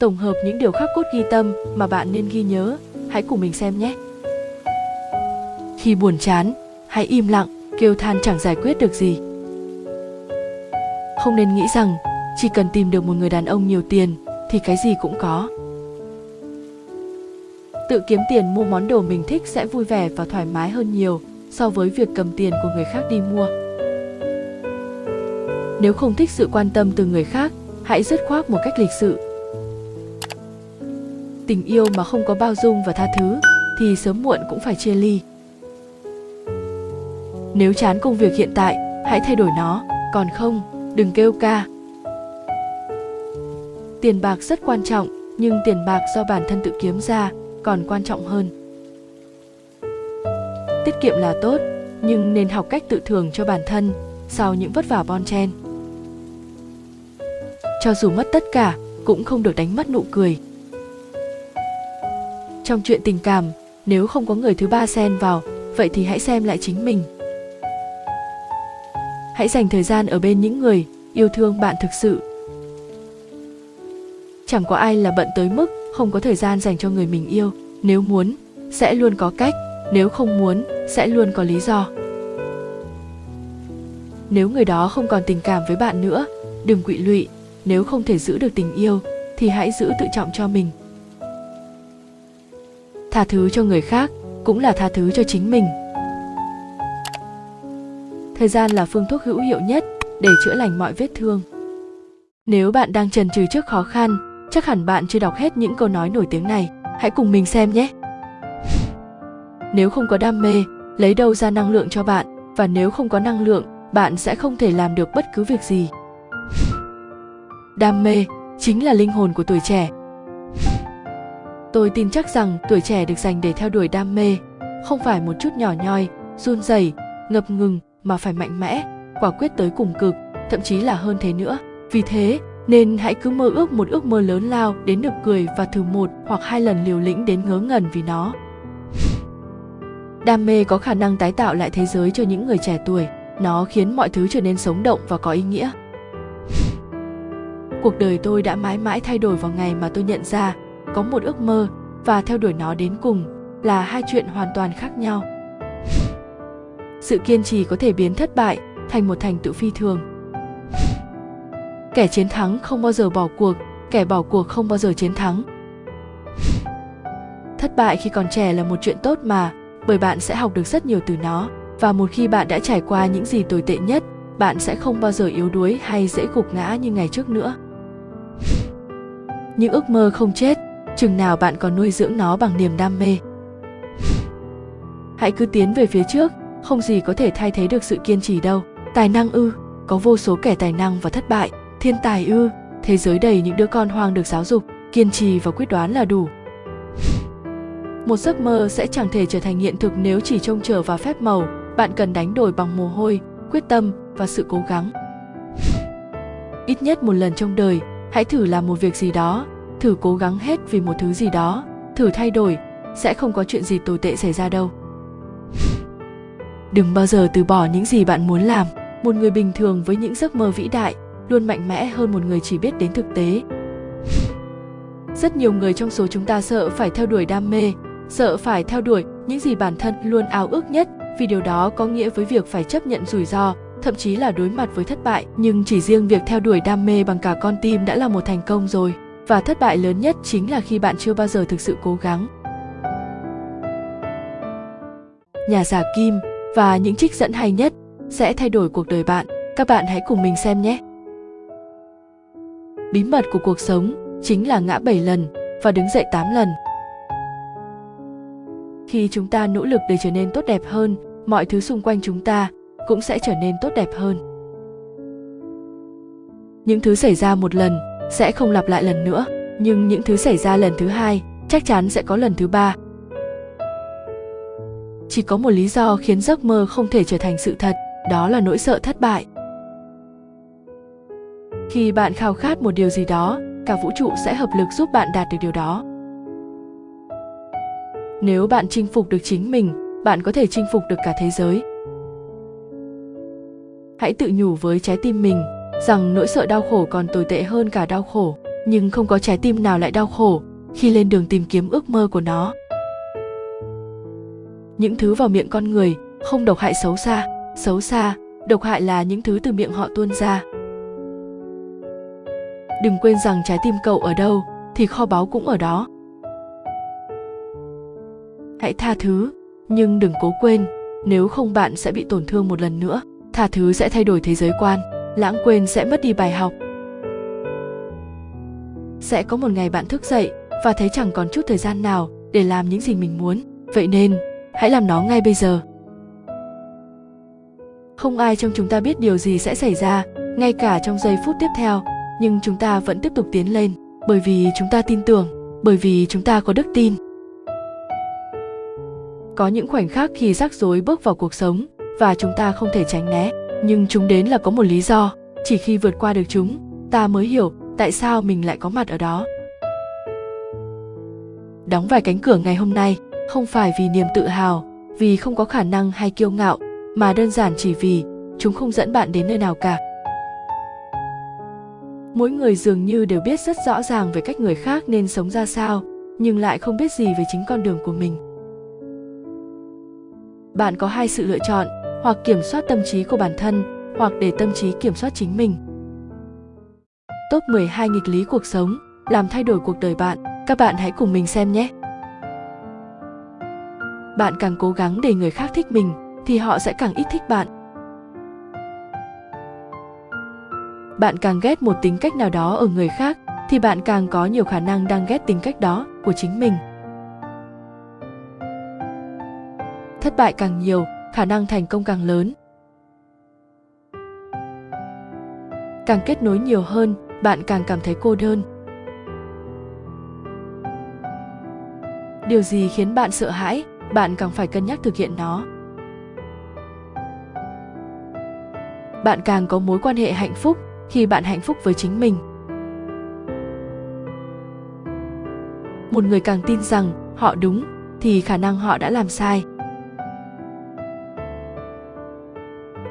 tổng hợp những điều khắc cốt ghi tâm mà bạn nên ghi nhớ. Hãy cùng mình xem nhé. Khi buồn chán, hãy im lặng, kêu than chẳng giải quyết được gì. Không nên nghĩ rằng chỉ cần tìm được một người đàn ông nhiều tiền thì cái gì cũng có. Tự kiếm tiền mua món đồ mình thích sẽ vui vẻ và thoải mái hơn nhiều so với việc cầm tiền của người khác đi mua. Nếu không thích sự quan tâm từ người khác, hãy dứt khoát một cách lịch sự. Tình yêu mà không có bao dung và tha thứ thì sớm muộn cũng phải chia ly. Nếu chán công việc hiện tại, hãy thay đổi nó, còn không, đừng kêu ca. Tiền bạc rất quan trọng, nhưng tiền bạc do bản thân tự kiếm ra còn quan trọng hơn. Tiết kiệm là tốt, nhưng nên học cách tự thưởng cho bản thân sau những vất vả bon chen. Cho dù mất tất cả, cũng không được đánh mất nụ cười. Trong chuyện tình cảm, nếu không có người thứ ba xen vào, vậy thì hãy xem lại chính mình. Hãy dành thời gian ở bên những người yêu thương bạn thực sự. Chẳng có ai là bận tới mức không có thời gian dành cho người mình yêu, nếu muốn sẽ luôn có cách, nếu không muốn sẽ luôn có lý do. Nếu người đó không còn tình cảm với bạn nữa, đừng quỵ lụy, nếu không thể giữ được tình yêu thì hãy giữ tự trọng cho mình. Tha thứ cho người khác cũng là tha thứ cho chính mình. Thời gian là phương thuốc hữu hiệu nhất để chữa lành mọi vết thương. Nếu bạn đang trần trừ trước khó khăn, chắc hẳn bạn chưa đọc hết những câu nói nổi tiếng này. Hãy cùng mình xem nhé. Nếu không có đam mê, lấy đâu ra năng lượng cho bạn và nếu không có năng lượng, bạn sẽ không thể làm được bất cứ việc gì. Đam mê chính là linh hồn của tuổi trẻ. Tôi tin chắc rằng tuổi trẻ được dành để theo đuổi đam mê, không phải một chút nhỏ nhoi, run rẩy, ngập ngừng mà phải mạnh mẽ, quả quyết tới cùng cực, thậm chí là hơn thế nữa. Vì thế, nên hãy cứ mơ ước một ước mơ lớn lao đến nực cười và thử một hoặc hai lần liều lĩnh đến ngớ ngẩn vì nó. Đam mê có khả năng tái tạo lại thế giới cho những người trẻ tuổi. Nó khiến mọi thứ trở nên sống động và có ý nghĩa. Cuộc đời tôi đã mãi mãi thay đổi vào ngày mà tôi nhận ra có một ước mơ và theo đuổi nó đến cùng là hai chuyện hoàn toàn khác nhau. Sự kiên trì có thể biến thất bại thành một thành tựu phi thường. Kẻ chiến thắng không bao giờ bỏ cuộc, kẻ bỏ cuộc không bao giờ chiến thắng. Thất bại khi còn trẻ là một chuyện tốt mà, bởi bạn sẽ học được rất nhiều từ nó và một khi bạn đã trải qua những gì tồi tệ nhất, bạn sẽ không bao giờ yếu đuối hay dễ gục ngã như ngày trước nữa. Những ước mơ không chết, chừng nào bạn còn nuôi dưỡng nó bằng niềm đam mê. Hãy cứ tiến về phía trước, không gì có thể thay thế được sự kiên trì đâu. Tài năng ư, có vô số kẻ tài năng và thất bại, thiên tài ư, thế giới đầy những đứa con hoang được giáo dục, kiên trì và quyết đoán là đủ. Một giấc mơ sẽ chẳng thể trở thành hiện thực nếu chỉ trông chờ vào phép màu, bạn cần đánh đổi bằng mồ hôi, quyết tâm và sự cố gắng. Ít nhất một lần trong đời, hãy thử làm một việc gì đó, thử cố gắng hết vì một thứ gì đó, thử thay đổi, sẽ không có chuyện gì tồi tệ xảy ra đâu. Đừng bao giờ từ bỏ những gì bạn muốn làm. Một người bình thường với những giấc mơ vĩ đại luôn mạnh mẽ hơn một người chỉ biết đến thực tế. Rất nhiều người trong số chúng ta sợ phải theo đuổi đam mê, sợ phải theo đuổi những gì bản thân luôn ao ước nhất vì điều đó có nghĩa với việc phải chấp nhận rủi ro, thậm chí là đối mặt với thất bại. Nhưng chỉ riêng việc theo đuổi đam mê bằng cả con tim đã là một thành công rồi. Và thất bại lớn nhất chính là khi bạn chưa bao giờ thực sự cố gắng. Nhà giả Kim và những trích dẫn hay nhất sẽ thay đổi cuộc đời bạn. Các bạn hãy cùng mình xem nhé. Bí mật của cuộc sống chính là ngã 7 lần và đứng dậy 8 lần. Khi chúng ta nỗ lực để trở nên tốt đẹp hơn, mọi thứ xung quanh chúng ta cũng sẽ trở nên tốt đẹp hơn. Những thứ xảy ra một lần sẽ không lặp lại lần nữa, nhưng những thứ xảy ra lần thứ hai chắc chắn sẽ có lần thứ ba. Chỉ có một lý do khiến giấc mơ không thể trở thành sự thật, đó là nỗi sợ thất bại. Khi bạn khao khát một điều gì đó, cả vũ trụ sẽ hợp lực giúp bạn đạt được điều đó. Nếu bạn chinh phục được chính mình, bạn có thể chinh phục được cả thế giới. Hãy tự nhủ với trái tim mình rằng nỗi sợ đau khổ còn tồi tệ hơn cả đau khổ, nhưng không có trái tim nào lại đau khổ khi lên đường tìm kiếm ước mơ của nó. Những thứ vào miệng con người không độc hại xấu xa xấu xa độc hại là những thứ từ miệng họ tuôn ra. Đừng quên rằng trái tim cậu ở đâu thì kho báu cũng ở đó. Hãy tha thứ nhưng đừng cố quên nếu không bạn sẽ bị tổn thương một lần nữa tha thứ sẽ thay đổi thế giới quan lãng quên sẽ mất đi bài học. Sẽ có một ngày bạn thức dậy và thấy chẳng còn chút thời gian nào để làm những gì mình muốn. Vậy nên, hãy làm nó ngay bây giờ. Không ai trong chúng ta biết điều gì sẽ xảy ra, ngay cả trong giây phút tiếp theo, nhưng chúng ta vẫn tiếp tục tiến lên, bởi vì chúng ta tin tưởng, bởi vì chúng ta có đức tin. Có những khoảnh khắc khi rắc rối bước vào cuộc sống và chúng ta không thể tránh né nhưng chúng đến là có một lý do, chỉ khi vượt qua được chúng, ta mới hiểu tại sao mình lại có mặt ở đó. Đóng vài cánh cửa ngày hôm nay, không phải vì niềm tự hào, vì không có khả năng hay kiêu ngạo, mà đơn giản chỉ vì chúng không dẫn bạn đến nơi nào cả. Mỗi người dường như đều biết rất rõ ràng về cách người khác nên sống ra sao, nhưng lại không biết gì về chính con đường của mình. Bạn có hai sự lựa chọn hoặc kiểm soát tâm trí của bản thân, hoặc để tâm trí kiểm soát chính mình. Top 12 nghịch lý cuộc sống, làm thay đổi cuộc đời bạn. Các bạn hãy cùng mình xem nhé. Bạn càng cố gắng để người khác thích mình, thì họ sẽ càng ít thích bạn. Bạn càng ghét một tính cách nào đó ở người khác, thì bạn càng có nhiều khả năng đang ghét tính cách đó của chính mình. Thất bại càng nhiều khả năng thành công càng lớn. Càng kết nối nhiều hơn, bạn càng cảm thấy cô đơn. Điều gì khiến bạn sợ hãi, bạn càng phải cân nhắc thực hiện nó. Bạn càng có mối quan hệ hạnh phúc khi bạn hạnh phúc với chính mình. Một người càng tin rằng họ đúng, thì khả năng họ đã làm sai.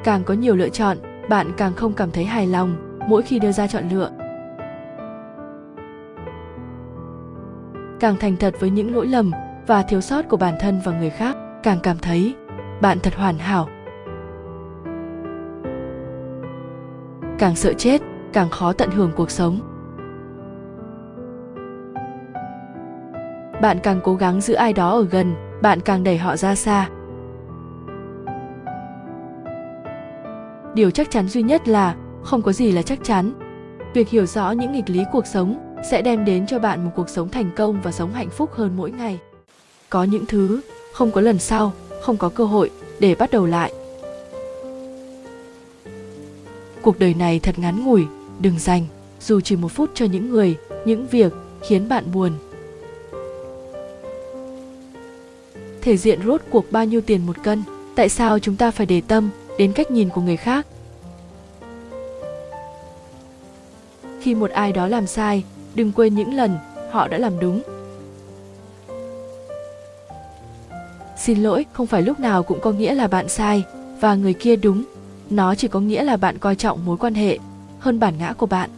Càng có nhiều lựa chọn, bạn càng không cảm thấy hài lòng mỗi khi đưa ra chọn lựa. Càng thành thật với những lỗi lầm và thiếu sót của bản thân và người khác, càng cảm thấy bạn thật hoàn hảo. Càng sợ chết, càng khó tận hưởng cuộc sống. Bạn càng cố gắng giữ ai đó ở gần, bạn càng đẩy họ ra xa. Điều chắc chắn duy nhất là không có gì là chắc chắn. Việc hiểu rõ những nghịch lý cuộc sống sẽ đem đến cho bạn một cuộc sống thành công và sống hạnh phúc hơn mỗi ngày. Có những thứ không có lần sau, không có cơ hội để bắt đầu lại. Cuộc đời này thật ngắn ngủi, đừng dành dù chỉ một phút cho những người, những việc khiến bạn buồn. Thể diện rốt cuộc bao nhiêu tiền một cân, tại sao chúng ta phải để tâm đến cách nhìn của người khác. Khi một ai đó làm sai, đừng quên những lần họ đã làm đúng. Xin lỗi, không phải lúc nào cũng có nghĩa là bạn sai, và người kia đúng. Nó chỉ có nghĩa là bạn coi trọng mối quan hệ hơn bản ngã của bạn.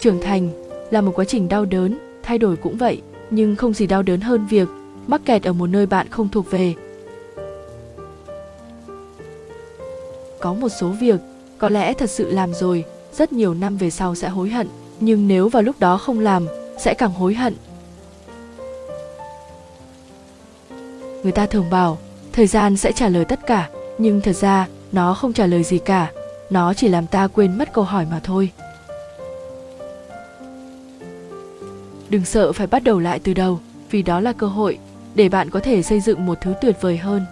Trưởng thành là một quá trình đau đớn, thay đổi cũng vậy, nhưng không gì đau đớn hơn việc mắc kẹt ở một nơi bạn không thuộc về. Có một số việc, có lẽ thật sự làm rồi, rất nhiều năm về sau sẽ hối hận, nhưng nếu vào lúc đó không làm, sẽ càng hối hận. Người ta thường bảo, thời gian sẽ trả lời tất cả, nhưng thật ra, nó không trả lời gì cả, nó chỉ làm ta quên mất câu hỏi mà thôi. Đừng sợ phải bắt đầu lại từ đầu, vì đó là cơ hội để bạn có thể xây dựng một thứ tuyệt vời hơn.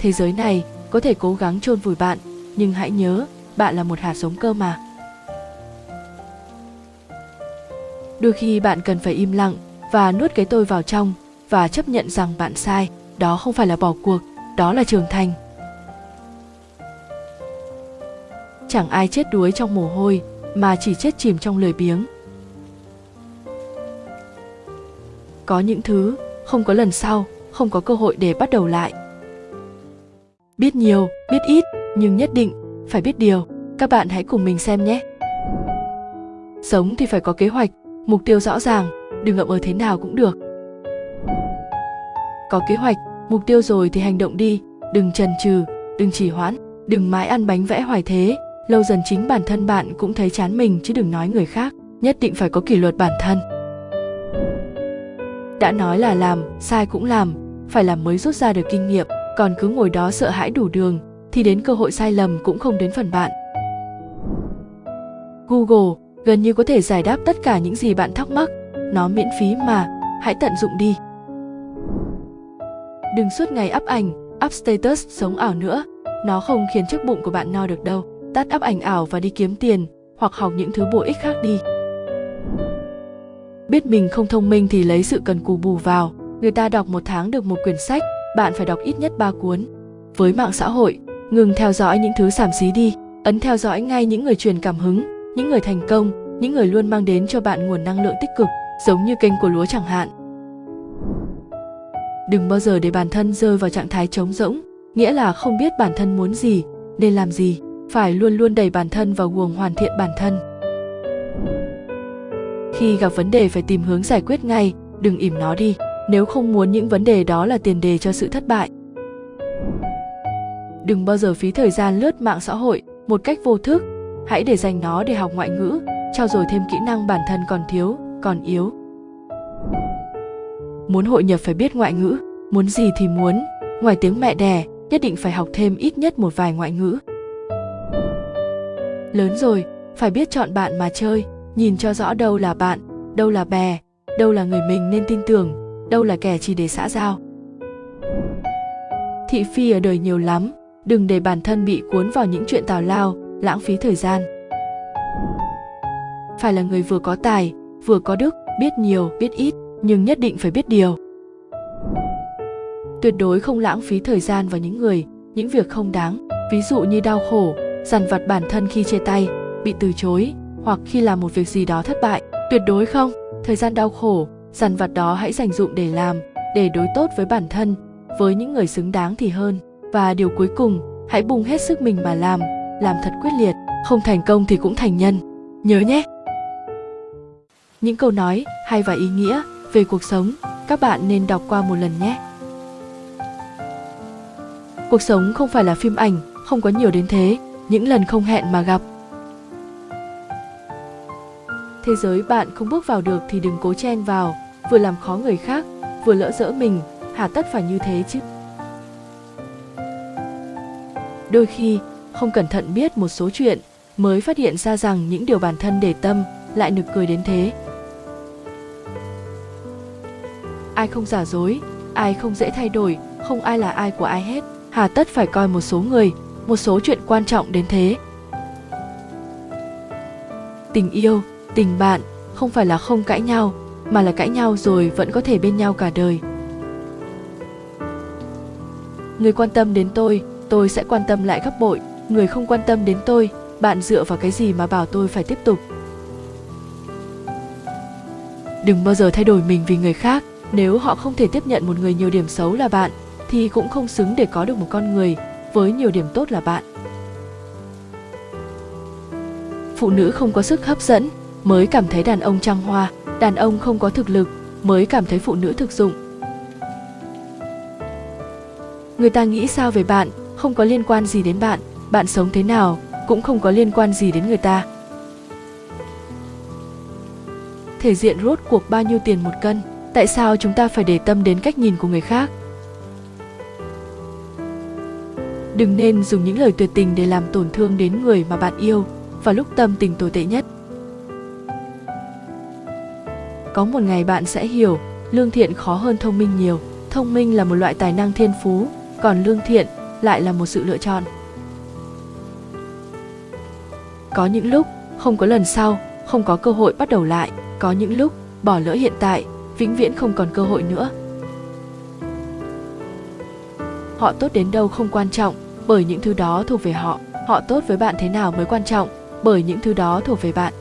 Thế giới này có thể cố gắng chôn vùi bạn, nhưng hãy nhớ, bạn là một hạt giống cơ mà. Đôi khi bạn cần phải im lặng và nuốt cái tôi vào trong và chấp nhận rằng bạn sai, đó không phải là bỏ cuộc, đó là trưởng thành. Chẳng ai chết đuối trong mồ hôi, mà chỉ chết chìm trong lười biếng. Có những thứ không có lần sau, không có cơ hội để bắt đầu lại biết nhiều, biết ít, nhưng nhất định phải biết điều. Các bạn hãy cùng mình xem nhé. Sống thì phải có kế hoạch, mục tiêu rõ ràng, đừng ngậm ở thế nào cũng được. Có kế hoạch, mục tiêu rồi thì hành động đi, đừng chần chừ, đừng trì hoãn, đừng mãi ăn bánh vẽ hoài thế. Lâu dần chính bản thân bạn cũng thấy chán mình chứ đừng nói người khác, nhất định phải có kỷ luật bản thân. Đã nói là làm, sai cũng làm, phải làm mới rút ra được kinh nghiệm còn cứ ngồi đó sợ hãi đủ đường, thì đến cơ hội sai lầm cũng không đến phần bạn. Google gần như có thể giải đáp tất cả những gì bạn thắc mắc. Nó miễn phí mà, hãy tận dụng đi. Đừng suốt ngày up ảnh, up status, sống ảo nữa. Nó không khiến chiếc bụng của bạn no được đâu. Tắt up ảnh ảo và đi kiếm tiền, hoặc học những thứ bổ ích khác đi. Biết mình không thông minh thì lấy sự cần cù bù vào. Người ta đọc một tháng được một quyển sách bạn phải đọc ít nhất ba cuốn. Với mạng xã hội, ngừng theo dõi những thứ xàm xí đi, ấn theo dõi ngay những người truyền cảm hứng, những người thành công, những người luôn mang đến cho bạn nguồn năng lượng tích cực, giống như kênh của lúa chẳng hạn. Đừng bao giờ để bản thân rơi vào trạng thái trống rỗng, nghĩa là không biết bản thân muốn gì, nên làm gì, phải luôn luôn đẩy bản thân vào guồng hoàn thiện bản thân. Khi gặp vấn đề phải tìm hướng giải quyết ngay, đừng ỉm nó đi nếu không muốn những vấn đề đó là tiền đề cho sự thất bại. Đừng bao giờ phí thời gian lướt mạng xã hội một cách vô thức. Hãy để dành nó để học ngoại ngữ, trao dồi thêm kỹ năng bản thân còn thiếu, còn yếu. Muốn hội nhập phải biết ngoại ngữ, muốn gì thì muốn. Ngoài tiếng mẹ đẻ, nhất định phải học thêm ít nhất một vài ngoại ngữ. Lớn rồi, phải biết chọn bạn mà chơi. Nhìn cho rõ đâu là bạn, đâu là bè, đâu là người mình nên tin tưởng đâu là kẻ chỉ để xã giao. Thị phi ở đời nhiều lắm, đừng để bản thân bị cuốn vào những chuyện tào lao, lãng phí thời gian. Phải là người vừa có tài, vừa có đức, biết nhiều, biết ít, nhưng nhất định phải biết điều. Tuyệt đối không lãng phí thời gian vào những người, những việc không đáng, ví dụ như đau khổ, dằn vặt bản thân khi chia tay, bị từ chối, hoặc khi làm một việc gì đó thất bại, tuyệt đối không. Thời gian đau khổ dằn vặt đó hãy dành dụng để làm, để đối tốt với bản thân, với những người xứng đáng thì hơn. Và điều cuối cùng, hãy bùng hết sức mình mà làm làm thật quyết liệt. Không thành công thì cũng thành nhân. Nhớ nhé! Những câu nói hay và ý nghĩa về cuộc sống, các bạn nên đọc qua một lần nhé. Cuộc sống không phải là phim ảnh, không có nhiều đến thế. Những lần không hẹn mà gặp thế giới bạn không bước vào được thì đừng cố chen vào. Vừa làm khó người khác, vừa lỡ dỡ mình, hà tất phải như thế chứ. Đôi khi, không cẩn thận biết một số chuyện, mới phát hiện ra rằng những điều bản thân để tâm lại nực cười đến thế. Ai không giả dối, ai không dễ thay đổi, không ai là ai của ai hết, hà tất phải coi một số người, một số chuyện quan trọng đến thế. Tình yêu tình bạn không phải là không cãi nhau, mà là cãi nhau rồi vẫn có thể bên nhau cả đời. Người quan tâm đến tôi tôi sẽ quan tâm lại gấp bội. Người không quan tâm đến tôi, bạn dựa vào cái gì mà bảo tôi phải tiếp tục? Đừng bao giờ thay đổi mình vì người khác. Nếu họ không thể tiếp nhận một người nhiều điểm xấu là bạn, thì cũng không xứng để có được một con người với nhiều điểm tốt là bạn. Phụ nữ không có sức hấp dẫn mới cảm thấy đàn ông trăng hoa, đàn ông không có thực lực, mới cảm thấy phụ nữ thực dụng. Người ta nghĩ sao về bạn, không có liên quan gì đến bạn bạn sống thế nào cũng không có liên quan gì đến người ta. Thể diện rốt cuộc bao nhiêu tiền một cân, tại sao chúng ta phải để tâm đến cách nhìn của người khác? Đừng nên dùng những lời tuyệt tình để làm tổn thương đến người mà bạn yêu, vào lúc tâm tình tồi tệ nhất có một ngày bạn sẽ hiểu, lương thiện khó hơn thông minh nhiều. Thông minh là một loại tài năng thiên phú, còn lương thiện lại là một sự lựa chọn. Có những lúc, không có lần sau, không có cơ hội bắt đầu lại. Có những lúc, bỏ lỡ hiện tại, vĩnh viễn không còn cơ hội nữa. Họ tốt đến đâu không quan trọng, bởi những thứ đó thuộc về họ. Họ tốt với bạn thế nào mới quan trọng, bởi những thứ đó thuộc về bạn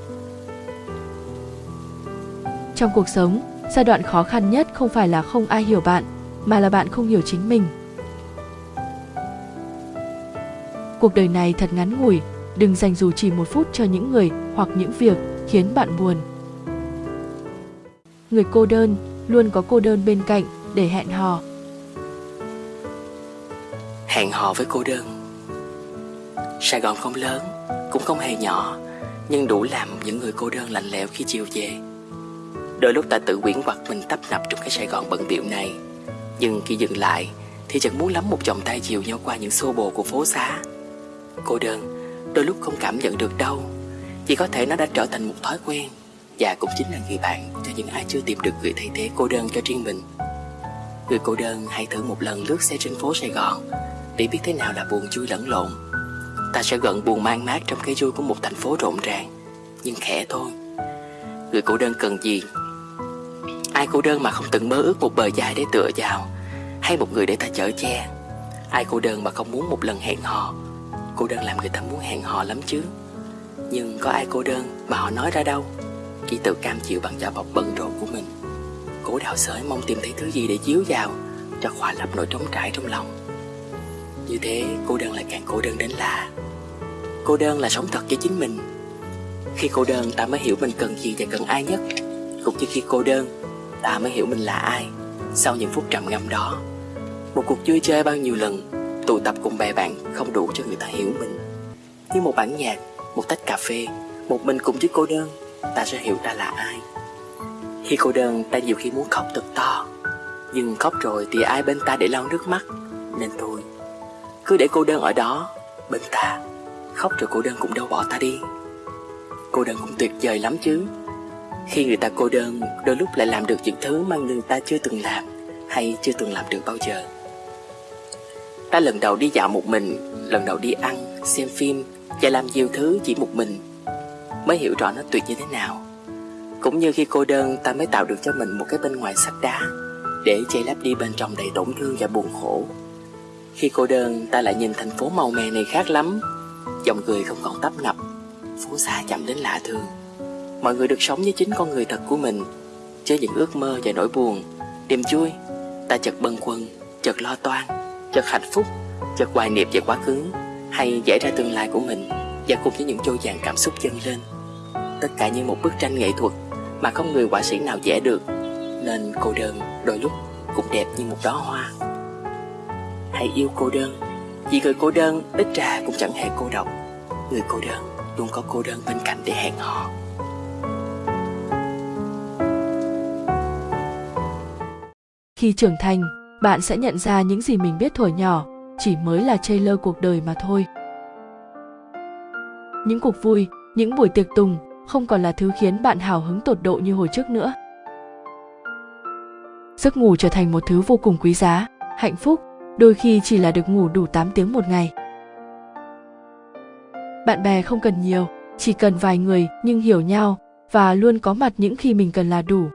trong cuộc sống. Giai đoạn khó khăn nhất không phải là không ai hiểu bạn, mà là bạn không hiểu chính mình. Cuộc đời này thật ngắn ngủi, đừng dành dù chỉ một phút cho những người hoặc những việc khiến bạn buồn. Người cô đơn luôn có cô đơn bên cạnh để hẹn hò. Hẹn hò với cô đơn. Sài gòn không lớn, cũng không hề nhỏ, nhưng đủ làm những người cô đơn lạnh lẽo khi chiều về đôi lúc ta tự quyển hoặc mình tấp nập trong cái sài gòn bận biểu này. Nhưng khi dừng lại, thì chẳng muốn lắm một vòng tay dìu nhau qua những xô bồ của phố xá. Cô đơn, đôi lúc không cảm nhận được đâu. Chỉ có thể nó đã trở thành một thói quen, và cũng chính là người bạn cho những ai chưa tìm được người thay thế cô đơn cho riêng mình. Người cô đơn hãy thử một lần lướt xe trên phố sài gòn, để biết thế nào là buồn vui lẫn lộn. Ta sẽ gần buồn mang mát trong cái vui của một thành phố rộn ràng, nhưng khẽ thôi. Người cô đơn cần gì ai cô đơn mà không từng mơ ước một bờ dài để tựa vào? Hay một người để ta chở che? Ai cô đơn mà không muốn một lần hẹn hò? Cô đơn làm người ta muốn hẹn hò lắm chứ. Nhưng có ai cô đơn mà họ nói ra đâu? Chỉ tự cam chịu bằng vỏ bọc bận rộn của mình. Cố đào sới mong tìm thấy thứ gì để chiếu vào cho khỏa lấp nỗi trống trải trong lòng. Như thế, cô đơn lại càng cô đơn đến lạ. Cô đơn là sống thật cho chính mình. Khi cô đơn, ta mới hiểu mình cần gì và cần ai nhất. Cũng như khi cô đơn ta mới hiểu mình là ai sau những phút trầm ngâm đó. Một cuộc vui chơi bao nhiêu lần, tụ tập cùng bè bạn không đủ cho người ta hiểu mình. Như một bản nhạc, một tách cà phê, một mình cùng với cô đơn, ta sẽ hiểu ta là ai. Khi cô đơn, ta nhiều khi muốn khóc thật to. Nhưng khóc rồi thì ai bên ta để lau nước mắt? Nên thôi. Cứ để cô đơn ở đó, bên ta. Khóc rồi cô đơn cũng đâu bỏ ta đi. Cô đơn cũng tuyệt vời lắm chứ khi người ta cô đơn, đôi lúc lại làm được những thứ mà người ta chưa từng làm, hay chưa từng làm được bao giờ. Ta lần đầu đi dạo một mình, lần đầu đi ăn, xem phim, và làm nhiều thứ chỉ một mình, mới hiểu rõ nó tuyệt như thế nào. Cũng như khi cô đơn, ta mới tạo được cho mình một cái bên ngoài sắt đá, để che lấp đi bên trong đầy tổn thương và buồn khổ. Khi cô đơn, ta lại nhìn thành phố màu mè này khác lắm, dòng người không còn tấp nập, phố xa chậm đến lạ thường mọi người được sống với chính con người thật của mình chứ những ước mơ và nỗi buồn. Niềm vui, ta chợt bâng khuâng chợt lo toan, chợt hạnh phúc, chợt hoài niệm về quá khứ, hay vẽ ra tương lai của mình, và cùng với những trôi dàn cảm xúc dâng lên. Tất cả như một bức tranh nghệ thuật mà không người họa sĩ nào vẽ được, nên cô đơn đôi lúc cũng đẹp như một đóa hoa. Hãy yêu cô đơn, vì người cô đơn, ít ra cũng chẳng hề cô độc. Người cô đơn luôn có cô đơn bên cạnh để hẹn hò. Khi trưởng thành, bạn sẽ nhận ra những gì mình biết thuở nhỏ, chỉ mới là trailer cuộc đời mà thôi. Những cuộc vui, những buổi tiệc tùng không còn là thứ khiến bạn hào hứng tột độ như hồi trước nữa. Giấc ngủ trở thành một thứ vô cùng quý giá, hạnh phúc, đôi khi chỉ là được ngủ đủ 8 tiếng một ngày. Bạn bè không cần nhiều, chỉ cần vài người nhưng hiểu nhau và luôn có mặt những khi mình cần là đủ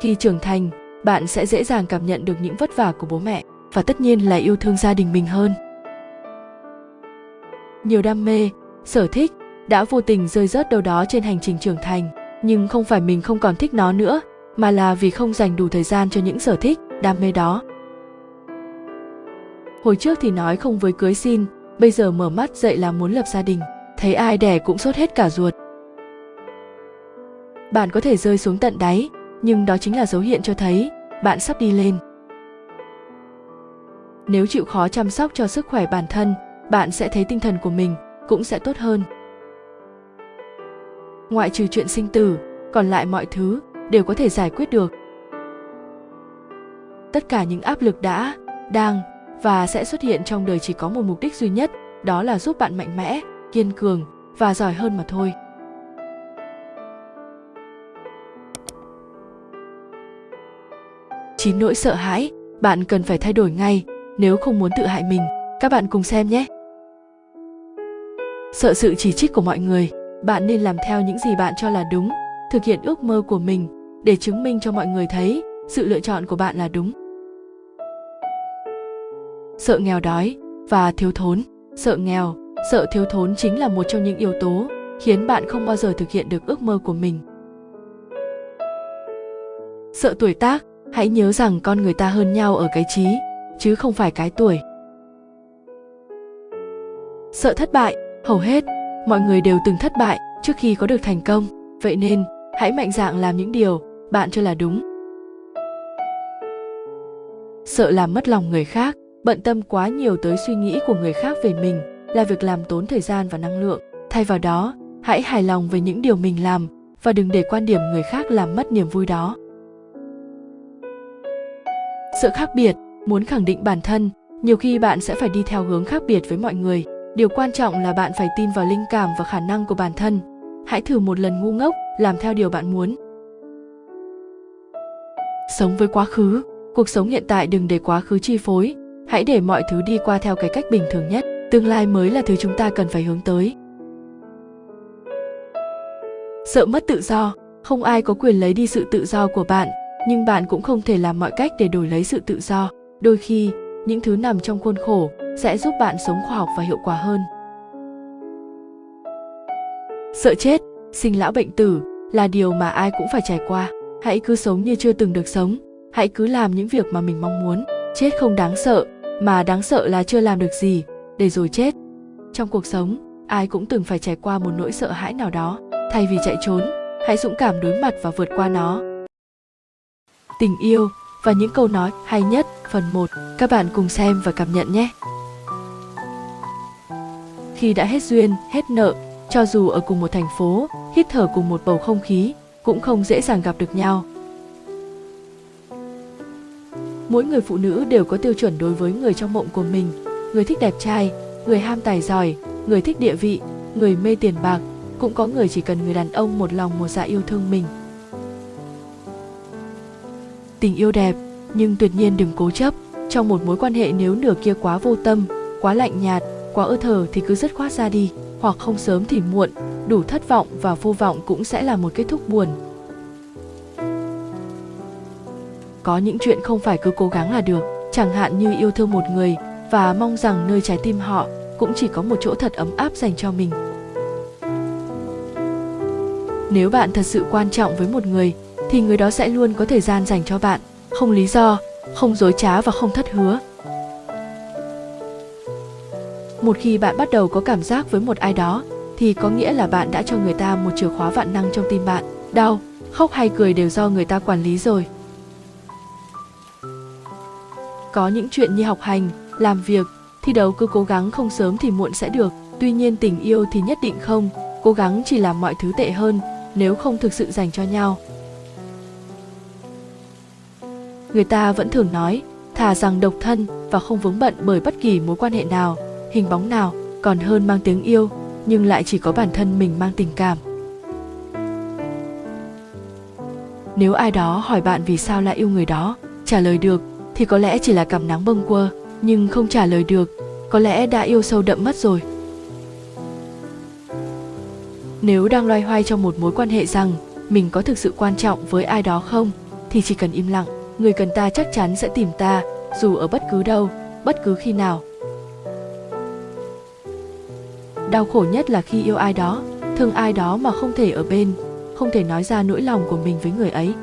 khi trưởng thành, bạn sẽ dễ dàng cảm nhận được những vất vả của bố mẹ và tất nhiên là yêu thương gia đình mình hơn. Nhiều đam mê, sở thích đã vô tình rơi rớt đâu đó trên hành trình trưởng thành, nhưng không phải mình không còn thích nó nữa, mà là vì không dành đủ thời gian cho những sở thích, đam mê đó. Hồi trước thì nói không với cưới xin, bây giờ mở mắt dậy là muốn lập gia đình, thấy ai đẻ cũng sốt hết cả ruột. Bạn có thể rơi xuống tận đáy nhưng đó chính là dấu hiệu cho thấy bạn sắp đi lên. Nếu chịu khó chăm sóc cho sức khỏe bản thân, bạn sẽ thấy tinh thần của mình cũng sẽ tốt hơn. Ngoại trừ chuyện sinh tử, còn lại mọi thứ đều có thể giải quyết được. Tất cả những áp lực đã, đang và sẽ xuất hiện trong đời chỉ có một mục đích duy nhất, đó là giúp bạn mạnh mẽ, kiên cường và giỏi hơn mà thôi. Chín nỗi sợ hãi, bạn cần phải thay đổi ngay, nếu không muốn tự hại mình, các bạn cùng xem nhé. Sợ sự chỉ trích của mọi người, bạn nên làm theo những gì bạn cho là đúng, thực hiện ước mơ của mình, để chứng minh cho mọi người thấy sự lựa chọn của bạn là đúng. Sợ nghèo đói và thiếu thốn, sợ nghèo, sợ thiếu thốn chính là một trong những yếu tố khiến bạn không bao giờ thực hiện được ước mơ của mình. Sợ tuổi tác hãy nhớ rằng con người ta hơn nhau ở cái trí, chứ không phải cái tuổi. Sợ thất bại, hầu hết, mọi người đều từng thất bại trước khi có được thành công. Vậy nên, hãy mạnh dạn làm những điều bạn cho là đúng. Sợ làm mất lòng người khác, bận tâm quá nhiều tới suy nghĩ của người khác về mình là việc làm tốn thời gian và năng lượng. Thay vào đó, hãy hài lòng với những điều mình làm và đừng để quan điểm người khác làm mất niềm vui đó sự khác biệt, muốn khẳng định bản thân, nhiều khi bạn sẽ phải đi theo hướng khác biệt với mọi người. Điều quan trọng là bạn phải tin vào linh cảm và khả năng của bản thân. Hãy thử một lần ngu ngốc, làm theo điều bạn muốn. Sống với quá khứ. Cuộc sống hiện tại đừng để quá khứ chi phối. Hãy để mọi thứ đi qua theo cái cách bình thường nhất. Tương lai mới là thứ chúng ta cần phải hướng tới. Sợ mất tự do. Không ai có quyền lấy đi sự tự do của bạn nhưng bạn cũng không thể làm mọi cách để đổi lấy sự tự do. Đôi khi, những thứ nằm trong khuôn khổ sẽ giúp bạn sống khoa học và hiệu quả hơn. Sợ chết, sinh lão bệnh tử là điều mà ai cũng phải trải qua. Hãy cứ sống như chưa từng được sống. Hãy cứ làm những việc mà mình mong muốn. Chết không đáng sợ, mà đáng sợ là chưa làm được gì để rồi chết. Trong cuộc sống, ai cũng từng phải trải qua một nỗi sợ hãi nào đó. Thay vì chạy trốn, hãy dũng cảm đối mặt và vượt qua nó tình yêu và những câu nói hay nhất, phần 1 các bạn cùng xem và cảm nhận nhé. Khi đã hết duyên, hết nợ, cho dù ở cùng một thành phố, hít thở cùng một bầu không khí cũng không dễ dàng gặp được nhau. Mỗi người phụ nữ đều có tiêu chuẩn đối với người trong mộng của mình. Người thích đẹp trai, người ham tài giỏi, người thích địa vị, người mê tiền bạc, cũng có người chỉ cần người đàn ông một lòng một dạ yêu thương mình tình yêu đẹp, nhưng tuyệt nhiên đừng cố chấp. Trong một mối quan hệ nếu nửa kia quá vô tâm, quá lạnh nhạt, quá ơ thờ thì cứ dứt khoát ra đi, hoặc không sớm thì muộn. Đủ thất vọng và vô vọng cũng sẽ là một kết thúc buồn. Có những chuyện không phải cứ cố gắng là được. Chẳng hạn như yêu thương một người và mong rằng nơi trái tim họ cũng chỉ có một chỗ thật ấm áp dành cho mình. Nếu bạn thật sự quan trọng với một người thì người đó sẽ luôn có thời gian dành cho bạn. Không lý do, không dối trá và không thất hứa. Một khi bạn bắt đầu có cảm giác với một ai đó, thì có nghĩa là bạn đã cho người ta một chìa khóa vạn năng trong tim bạn. Đau, khóc hay cười đều do người ta quản lý rồi. Có những chuyện như học hành, làm việc, thi đấu cứ cố gắng không sớm thì muộn sẽ được. Tuy nhiên tình yêu thì nhất định không. Cố gắng chỉ làm mọi thứ tệ hơn, nếu không thực sự dành cho nhau người ta vẫn thường nói thà rằng độc thân và không vướng bận bởi bất kỳ mối quan hệ nào, hình bóng nào còn hơn mang tiếng yêu, nhưng lại chỉ có bản thân mình mang tình cảm. Nếu ai đó hỏi bạn vì sao lại yêu người đó, trả lời được thì có lẽ chỉ là cảm nắng bâng quơ, nhưng không trả lời được, có lẽ đã yêu sâu đậm mất rồi. Nếu đang loay hoay trong một mối quan hệ rằng mình có thực sự quan trọng với ai đó không, thì chỉ cần im lặng người cần ta chắc chắn sẽ tìm ta, dù ở bất cứ đâu, bất cứ khi nào. Đau khổ nhất là khi yêu ai đó, thương ai đó mà không thể ở bên, không thể nói ra nỗi lòng của mình với người ấy.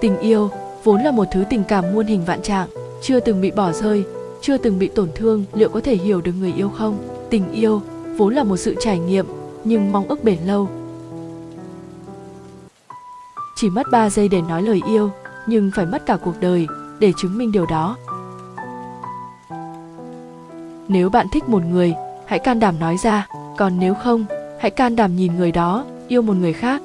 Tình yêu vốn là một thứ tình cảm muôn hình vạn trạng, chưa từng bị bỏ rơi, chưa từng bị tổn thương, liệu có thể hiểu được người yêu không? Tình yêu vốn là một sự trải nghiệm, nhưng mong ước bền lâu chỉ mất 3 giây để nói lời yêu, nhưng phải mất cả cuộc đời để chứng minh điều đó. Nếu bạn thích một người, hãy can đảm nói ra, còn nếu không, hãy can đảm nhìn người đó, yêu một người khác.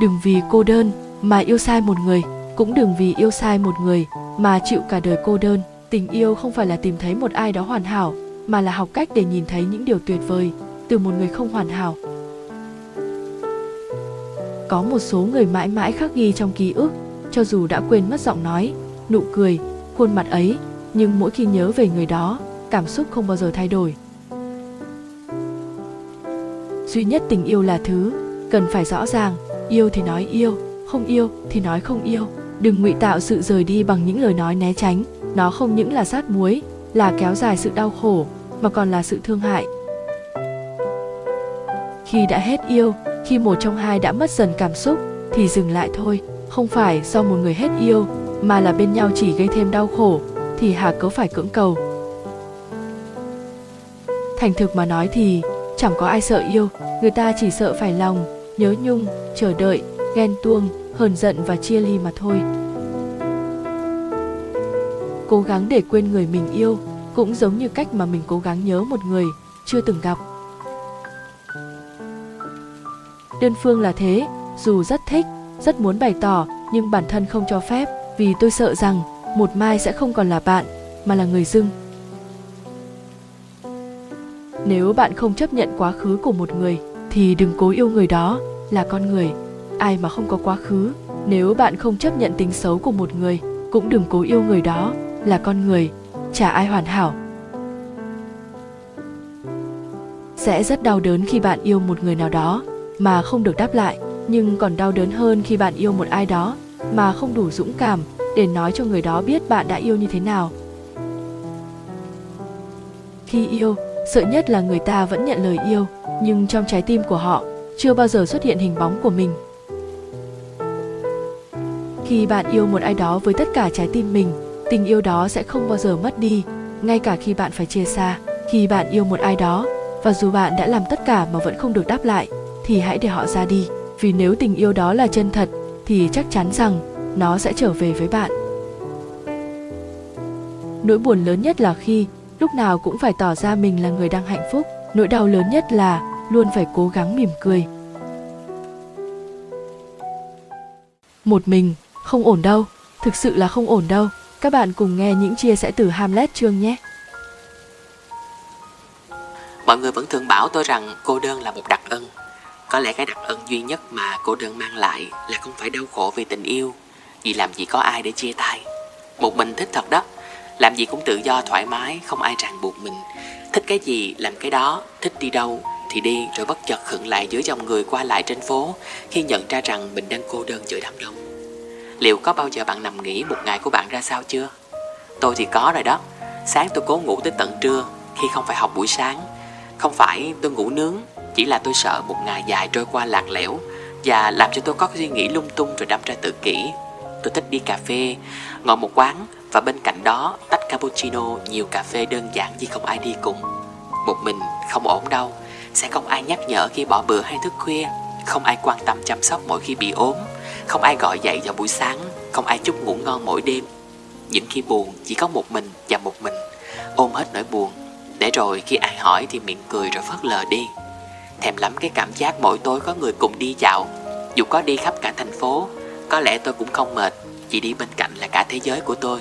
Đừng vì cô đơn mà yêu sai một người, cũng đừng vì yêu sai một người mà chịu cả đời cô đơn. Tình yêu không phải là tìm thấy một ai đó hoàn hảo, mà là học cách để nhìn thấy những điều tuyệt vời từ một người không hoàn hảo có một số người mãi mãi khắc ghi trong ký ức, cho dù đã quên mất giọng nói, nụ cười, khuôn mặt ấy, nhưng mỗi khi nhớ về người đó, cảm xúc không bao giờ thay đổi. Duy nhất tình yêu là thứ cần phải rõ ràng, yêu thì nói yêu, không yêu thì nói không yêu. Đừng ngụy tạo sự rời đi bằng những lời nói né tránh, nó không những là sát muối, là kéo dài sự đau khổ, mà còn là sự thương hại. Khi đã hết yêu khi một trong hai đã mất dần cảm xúc, thì dừng lại thôi. Không phải do một người hết yêu, mà là bên nhau chỉ gây thêm đau khổ, thì hà cớ phải cưỡng cầu. Thành thực mà nói thì, chẳng có ai sợ yêu, người ta chỉ sợ phải lòng, nhớ nhung, chờ đợi, ghen tuông, hờn giận và chia ly mà thôi. Cố gắng để quên người mình yêu cũng giống như cách mà mình cố gắng nhớ một người chưa từng gặp. Đơn phương là thế, dù rất thích, rất muốn bày tỏ, nhưng bản thân không cho phép, vì tôi sợ rằng một mai sẽ không còn là bạn, mà là người dưng. Nếu bạn không chấp nhận quá khứ của một người, thì đừng cố yêu người đó, là con người. Ai mà không có quá khứ, nếu bạn không chấp nhận tính xấu của một người, cũng đừng cố yêu người đó, là con người, chả ai hoàn hảo. Sẽ rất đau đớn khi bạn yêu một người nào đó mà không được đáp lại, nhưng còn đau đớn hơn khi bạn yêu một ai đó mà không đủ dũng cảm để nói cho người đó biết bạn đã yêu như thế nào. Khi yêu, sợ nhất là người ta vẫn nhận lời yêu, nhưng trong trái tim của họ, chưa bao giờ xuất hiện hình bóng của mình. Khi bạn yêu một ai đó với tất cả trái tim mình, tình yêu đó sẽ không bao giờ mất đi, ngay cả khi bạn phải chia xa khi bạn yêu một ai đó, và dù bạn đã làm tất cả mà vẫn không được đáp lại thì hãy để họ ra đi. Vì nếu tình yêu đó là chân thật, thì chắc chắn rằng nó sẽ trở về với bạn. Nỗi buồn lớn nhất là khi lúc nào cũng phải tỏ ra mình là người đang hạnh phúc. Nỗi đau lớn nhất là luôn phải cố gắng mỉm cười. Một mình, không ổn đâu. Thực sự là không ổn đâu. Các bạn cùng nghe những chia sẻ từ hamlet chương nhé. Mọi người vẫn thường bảo tôi rằng cô đơn là một đặc ân có lẽ cái đặc ân duy nhất mà cô đơn mang lại là không phải đau khổ vì tình yêu, vì làm gì có ai để chia tay. Một mình thích thật đó, làm gì cũng tự do, thoải mái, không ai ràng buộc mình. Thích cái gì, làm cái đó, thích đi đâu thì đi, rồi bất chợt khựng lại giữa dòng người qua lại trên phố khi nhận ra rằng mình đang cô đơn giữa đám đông. Liệu có bao giờ bạn nằm nghĩ một ngày của bạn ra sao chưa? Tôi thì có rồi đó. Sáng tôi cố ngủ tới tận trưa khi không phải học buổi sáng, không phải tôi ngủ nướng chỉ là tôi sợ một ngày dài trôi qua lạc lẽo và làm cho tôi có suy nghĩ lung tung rồi đâm ra tự kỷ. Tôi thích đi cà phê, ngồi một quán và bên cạnh đó tách cappuccino, nhiều cà phê đơn giản vì không ai đi cùng. Một mình không ổn đâu, sẽ không ai nhắc nhở khi bỏ bữa hay thức khuya, không ai quan tâm chăm sóc mỗi khi bị ốm, không ai gọi dậy vào buổi sáng, không ai chúc ngủ ngon mỗi đêm. Những khi buồn, chỉ có một mình và một mình, ôm hết nỗi buồn. Để rồi khi ai hỏi thì miệng cười rồi phớt lờ đi thèm lắm cái cảm giác mỗi tối có người cùng đi dạo. Dù có đi khắp cả thành phố, có lẽ tôi cũng không mệt, chỉ đi bên cạnh là cả thế giới của tôi.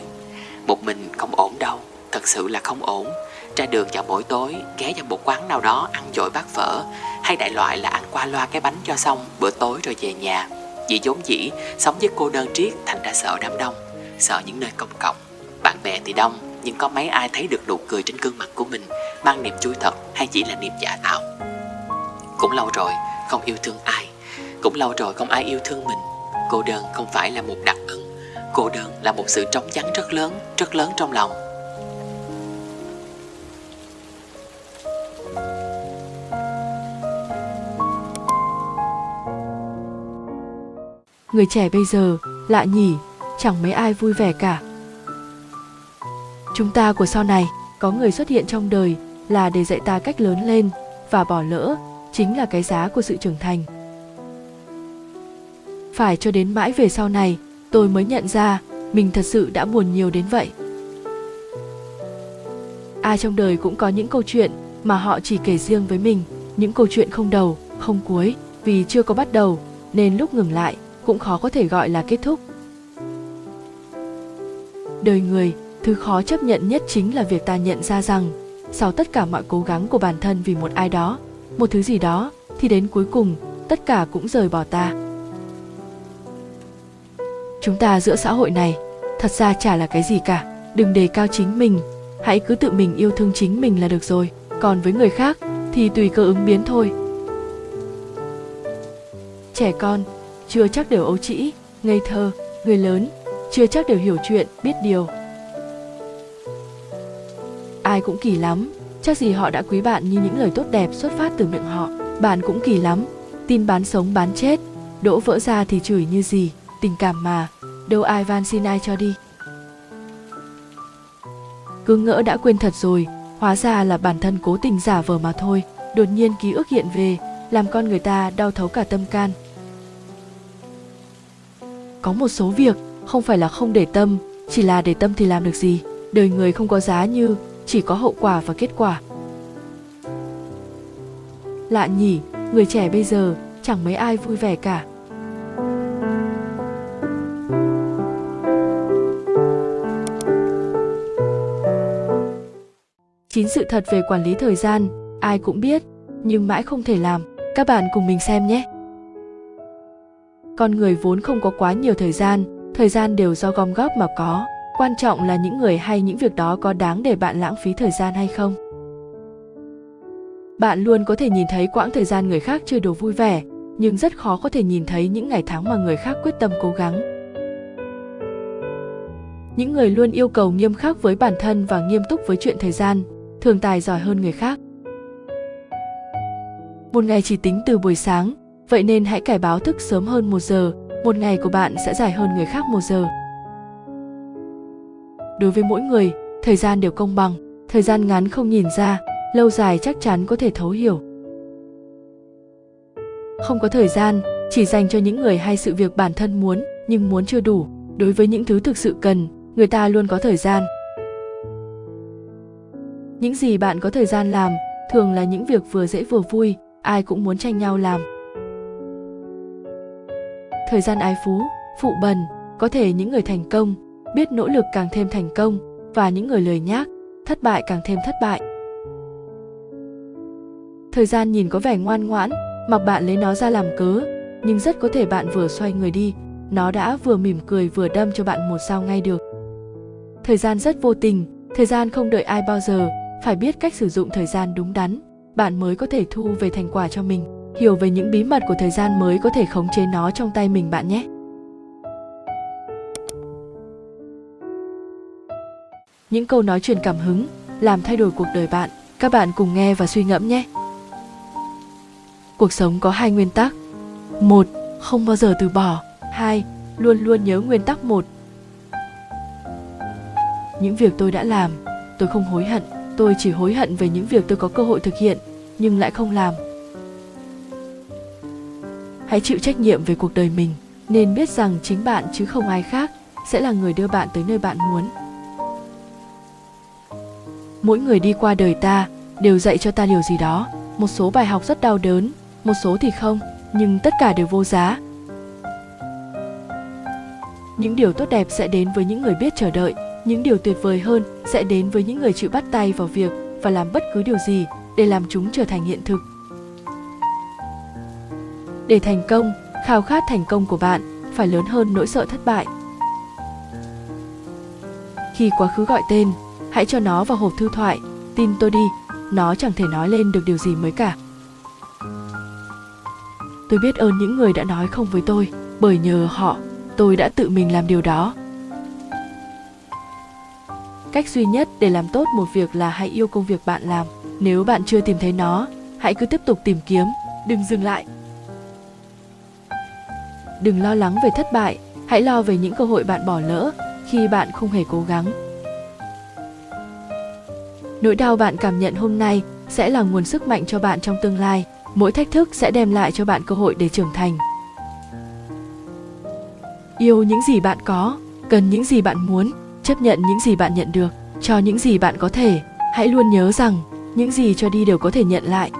Một mình không ổn đâu, thật sự là không ổn. Ra đường vào mỗi tối, ghé vào một quán nào đó ăn dội bát phở, hay đại loại là ăn qua loa cái bánh cho xong, bữa tối rồi về nhà. Vì vốn dĩ, sống với cô đơn triết, thành ra sợ đám đông, sợ những nơi công cộng. Bạn bè thì đông, nhưng có mấy ai thấy được nụ cười trên gương mặt của mình, mang niềm vui thật hay chỉ là niềm giả tạo? Cũng lâu rồi không yêu thương ai. Cũng lâu rồi không ai yêu thương mình. Cô đơn không phải là một đặc ân. Cô đơn là một sự trống vắng rất lớn rất lớn trong lòng. Người trẻ bây giờ, lạ nhỉ, chẳng mấy ai vui vẻ cả. Chúng ta của sau này, có người xuất hiện trong đời là để dạy ta cách lớn lên và bỏ lỡ chính là cái giá của sự trưởng thành. Phải cho đến mãi về sau này, tôi mới nhận ra mình thật sự đã buồn nhiều đến vậy. Ai trong đời cũng có những câu chuyện mà họ chỉ kể riêng với mình, những câu chuyện không đầu, không cuối, vì chưa có bắt đầu, nên lúc ngừng lại cũng khó có thể gọi là kết thúc. Đời người, thứ khó chấp nhận nhất chính là việc ta nhận ra rằng sau tất cả mọi cố gắng của bản thân vì một ai đó một thứ gì đó, thì đến cuối cùng, tất cả cũng rời bỏ ta. Chúng ta giữa xã hội này, thật ra chả là cái gì cả. Đừng đề cao chính mình, hãy cứ tự mình yêu thương chính mình là được rồi. Còn với người khác, thì tùy cơ ứng biến thôi. Trẻ con, chưa chắc đều ấu trĩ, ngây thơ, người lớn, chưa chắc đều hiểu chuyện, biết điều. Ai cũng kỳ lắm chắc gì họ đã quý bạn như những lời tốt đẹp xuất phát từ miệng họ. Bạn cũng kỳ lắm. Tin bán sống bán chết, đỗ vỡ ra thì chửi như gì, tình cảm mà. Đâu ai van xin ai cho đi. Cứ ngỡ đã quên thật rồi, hóa ra là bản thân cố tình giả vờ mà thôi. Đột nhiên ký ức hiện về, làm con người ta đau thấu cả tâm can. Có một số việc không phải là không để tâm, chỉ là để tâm thì làm được gì. Đời người không có giá như chỉ có hậu quả và kết quả. Lạ nhỉ, người trẻ bây giờ chẳng mấy ai vui vẻ cả. Chín sự thật về quản lý thời gian, ai cũng biết, nhưng mãi không thể làm. Các bạn cùng mình xem nhé. Con người vốn không có quá nhiều thời gian thời gian đều do gom góp mà có quan trọng là những người hay những việc đó có đáng để bạn lãng phí thời gian hay không? Bạn luôn có thể nhìn thấy quãng thời gian người khác chơi đồ vui vẻ, nhưng rất khó có thể nhìn thấy những ngày tháng mà người khác quyết tâm cố gắng. Những người luôn yêu cầu nghiêm khắc với bản thân và nghiêm túc với chuyện thời gian, thường tài giỏi hơn người khác. Một ngày chỉ tính từ buổi sáng, vậy nên hãy cải báo thức sớm hơn một giờ, một ngày của bạn sẽ dài hơn người khác một giờ đối với mỗi người, thời gian đều công bằng, thời gian ngắn không nhìn ra, lâu dài chắc chắn có thể thấu hiểu. Không có thời gian, chỉ dành cho những người hay sự việc bản thân muốn, nhưng muốn chưa đủ. Đối với những thứ thực sự cần, người ta luôn có thời gian. Những gì bạn có thời gian làm, thường là những việc vừa dễ vừa vui, ai cũng muốn tranh nhau làm. Thời gian ái phú, phụ bần, có thể những người thành công biết nỗ lực càng thêm thành công và những người lười nhác, thất bại càng thêm thất bại. Thời gian nhìn có vẻ ngoan ngoãn, mặc bạn lấy nó ra làm cớ, nhưng rất có thể bạn vừa xoay người đi, nó đã vừa mỉm cười vừa đâm cho bạn một sao ngay được. Thời gian rất vô tình, thời gian không đợi ai bao giờ, phải biết cách sử dụng thời gian đúng đắn, bạn mới có thể thu về thành quả cho mình, hiểu về những bí mật của thời gian mới có thể khống chế nó trong tay mình bạn nhé. Những câu nói truyền cảm hứng, làm thay đổi cuộc đời bạn. Các bạn cùng nghe và suy ngẫm nhé. Cuộc sống có hai nguyên tắc. Một, không bao giờ từ bỏ. Hai, luôn luôn nhớ nguyên tắc một. Những việc tôi đã làm, tôi không hối hận. Tôi chỉ hối hận về những việc tôi có cơ hội thực hiện, nhưng lại không làm. Hãy chịu trách nhiệm về cuộc đời mình, nên biết rằng chính bạn chứ không ai khác sẽ là người đưa bạn tới nơi bạn muốn mỗi người đi qua đời ta, đều dạy cho ta điều gì đó. Một số bài học rất đau đớn, một số thì không, nhưng tất cả đều vô giá. Những điều tốt đẹp sẽ đến với những người biết chờ đợi, những điều tuyệt vời hơn sẽ đến với những người chịu bắt tay vào việc và làm bất cứ điều gì để làm chúng trở thành hiện thực. Để thành công, khao khát thành công của bạn phải lớn hơn nỗi sợ thất bại. Khi quá khứ gọi tên hãy cho nó vào hộp thư thoại. Tin tôi đi. Nó chẳng thể nói lên được điều gì mới cả. Tôi biết ơn những người đã nói không với tôi, bởi nhờ họ, tôi đã tự mình làm điều đó. Cách duy nhất để làm tốt một việc là hãy yêu công việc bạn làm. Nếu bạn chưa tìm thấy nó, hãy cứ tiếp tục tìm kiếm. Đừng dừng lại. Đừng lo lắng về thất bại. Hãy lo về những cơ hội bạn bỏ lỡ khi bạn không hề cố gắng nỗi đau bạn cảm nhận hôm nay sẽ là nguồn sức mạnh cho bạn trong tương lai. Mỗi thách thức sẽ đem lại cho bạn cơ hội để trưởng thành. Yêu những gì bạn có, cần những gì bạn muốn, chấp nhận những gì bạn nhận được, cho những gì bạn có thể. Hãy luôn nhớ rằng, những gì cho đi đều có thể nhận lại.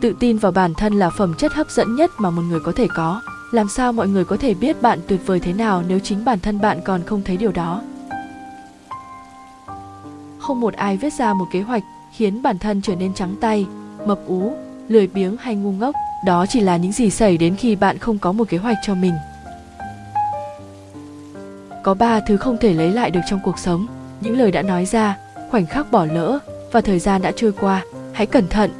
Tự tin vào bản thân là phẩm chất hấp dẫn nhất mà một người có thể có. Làm sao mọi người có thể biết bạn tuyệt vời thế nào nếu chính bản thân bạn còn không thấy điều đó? Không một ai viết ra một kế hoạch khiến bản thân trở nên trắng tay, mập ú, lười biếng hay ngu ngốc. Đó chỉ là những gì xảy đến khi bạn không có một kế hoạch cho mình. Có ba thứ không thể lấy lại được trong cuộc sống. Những lời đã nói ra, khoảnh khắc bỏ lỡ và thời gian đã trôi qua. Hãy cẩn thận.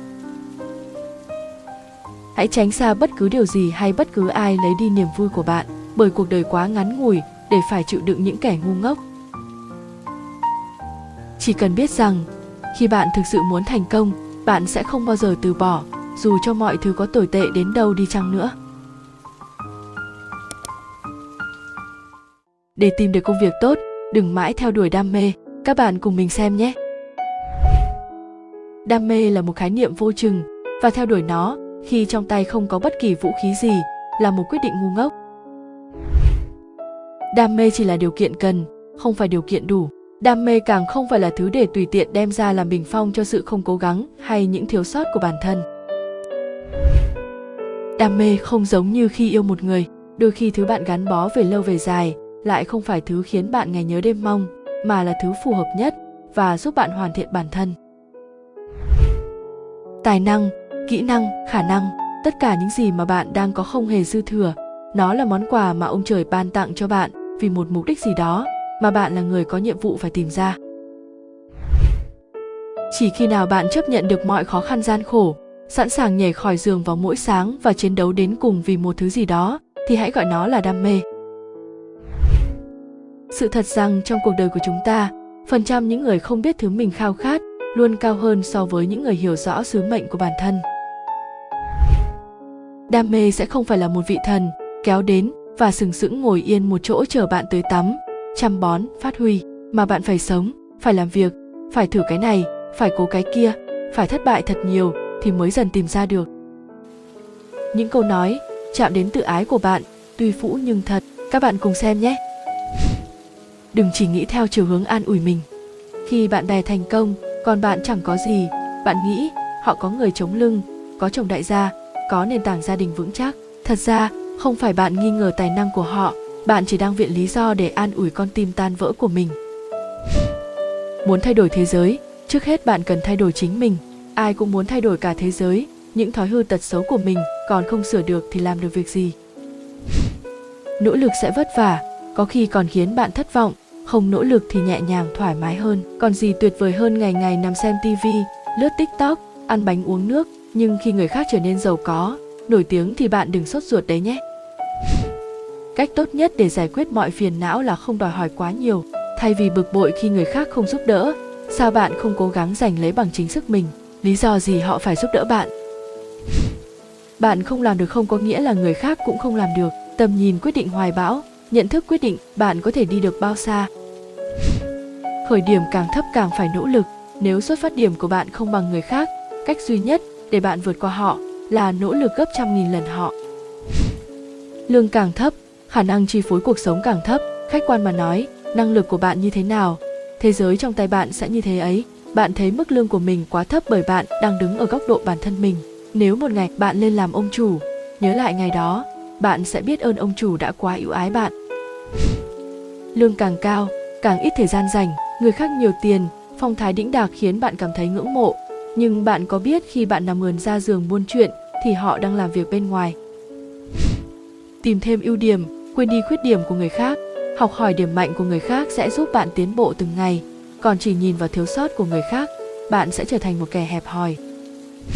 Hãy tránh xa bất cứ điều gì hay bất cứ ai lấy đi niềm vui của bạn, bởi cuộc đời quá ngắn ngủi để phải chịu đựng những kẻ ngu ngốc chỉ cần biết rằng, khi bạn thực sự muốn thành công, bạn sẽ không bao giờ từ bỏ, dù cho mọi thứ có tồi tệ đến đâu đi chăng nữa. Để tìm được công việc tốt, đừng mãi theo đuổi đam mê. Các bạn cùng mình xem nhé. Đam mê là một khái niệm vô chừng và theo đuổi nó, khi trong tay không có bất kỳ vũ khí gì, là một quyết định ngu ngốc. Đam mê chỉ là điều kiện cần, không phải điều kiện đủ đam mê càng không phải là thứ để tùy tiện đem ra làm bình phong cho sự không cố gắng hay những thiếu sót của bản thân. Đam mê không giống như khi yêu một người, đôi khi thứ bạn gắn bó về lâu về dài lại không phải thứ khiến bạn ngày nhớ đêm mong, mà là thứ phù hợp nhất và giúp bạn hoàn thiện bản thân. Tài năng, kỹ năng, khả năng, tất cả những gì mà bạn đang có không hề dư thừa, nó là món quà mà ông trời ban tặng cho bạn vì một mục đích gì đó mà bạn là người có nhiệm vụ phải tìm ra. Chỉ khi nào bạn chấp nhận được mọi khó khăn gian khổ, sẵn sàng nhảy khỏi giường vào mỗi sáng và chiến đấu đến cùng vì một thứ gì đó, thì hãy gọi nó là đam mê. Sự thật rằng trong cuộc đời của chúng ta, phần trăm những người không biết thứ mình khao khát luôn cao hơn so với những người hiểu rõ sứ mệnh của bản thân. Đam mê sẽ không phải là một vị thần kéo đến và sừng sững ngồi yên một chỗ chờ bạn tới tắm chăm bón, phát huy. Mà bạn phải sống, phải làm việc, phải thử cái này, phải cố cái kia, phải thất bại thật nhiều thì mới dần tìm ra được. Những câu nói, chạm đến tự ái của bạn, tuy phũ nhưng thật, các bạn cùng xem nhé. Đừng chỉ nghĩ theo chiều hướng an ủi mình. Khi bạn bè thành công, còn bạn chẳng có gì, bạn nghĩ họ có người chống lưng, có chồng đại gia, có nền tảng gia đình vững chắc. Thật ra, không phải bạn nghi ngờ tài năng của họ bạn chỉ đang viện lý do để an ủi con tim tan vỡ của mình. Muốn thay đổi thế giới, trước hết bạn cần thay đổi chính mình. Ai cũng muốn thay đổi cả thế giới, những thói hư tật xấu của mình còn không sửa được thì làm được việc gì? Nỗ lực sẽ vất vả, có khi còn khiến bạn thất vọng. Không nỗ lực thì nhẹ nhàng, thoải mái hơn. Còn gì tuyệt vời hơn ngày ngày nằm xem tivi lướt tiktok, ăn bánh uống nước. Nhưng khi người khác trở nên giàu có, nổi tiếng thì bạn đừng sốt ruột đấy nhé cách tốt nhất để giải quyết mọi phiền não là không đòi hỏi quá nhiều, thay vì bực bội khi người khác không giúp đỡ. Sao bạn không cố gắng giành lấy bằng chính sức mình? Lý do gì họ phải giúp đỡ bạn? Bạn không làm được không có nghĩa là người khác cũng không làm được. Tầm nhìn quyết định hoài bão, nhận thức quyết định, bạn có thể đi được bao xa? Khởi điểm càng thấp càng phải nỗ lực. Nếu xuất phát điểm của bạn không bằng người khác, cách duy nhất để bạn vượt qua họ là nỗ lực gấp trăm nghìn lần họ. Lương càng thấp khả năng chi phối cuộc sống càng thấp. Khách quan mà nói, năng lực của bạn như thế nào? Thế giới trong tay bạn sẽ như thế ấy. Bạn thấy mức lương của mình quá thấp bởi bạn đang đứng ở góc độ bản thân mình. Nếu một ngày bạn lên làm ông chủ, nhớ lại ngày đó, bạn sẽ biết ơn ông chủ đã quá ưu ái bạn. Lương càng cao, càng ít thời gian dành. Người khác nhiều tiền, phong thái đĩnh đạc khiến bạn cảm thấy ngưỡng mộ. Nhưng bạn có biết khi bạn nằm ườn ra giường buôn chuyện thì họ đang làm việc bên ngoài. Tìm thêm ưu điểm quên đi khuyết điểm của người khác, học hỏi điểm mạnh của người khác sẽ giúp bạn tiến bộ từng ngày. Còn chỉ nhìn vào thiếu sót của người khác, bạn sẽ trở thành một kẻ hẹp hòi.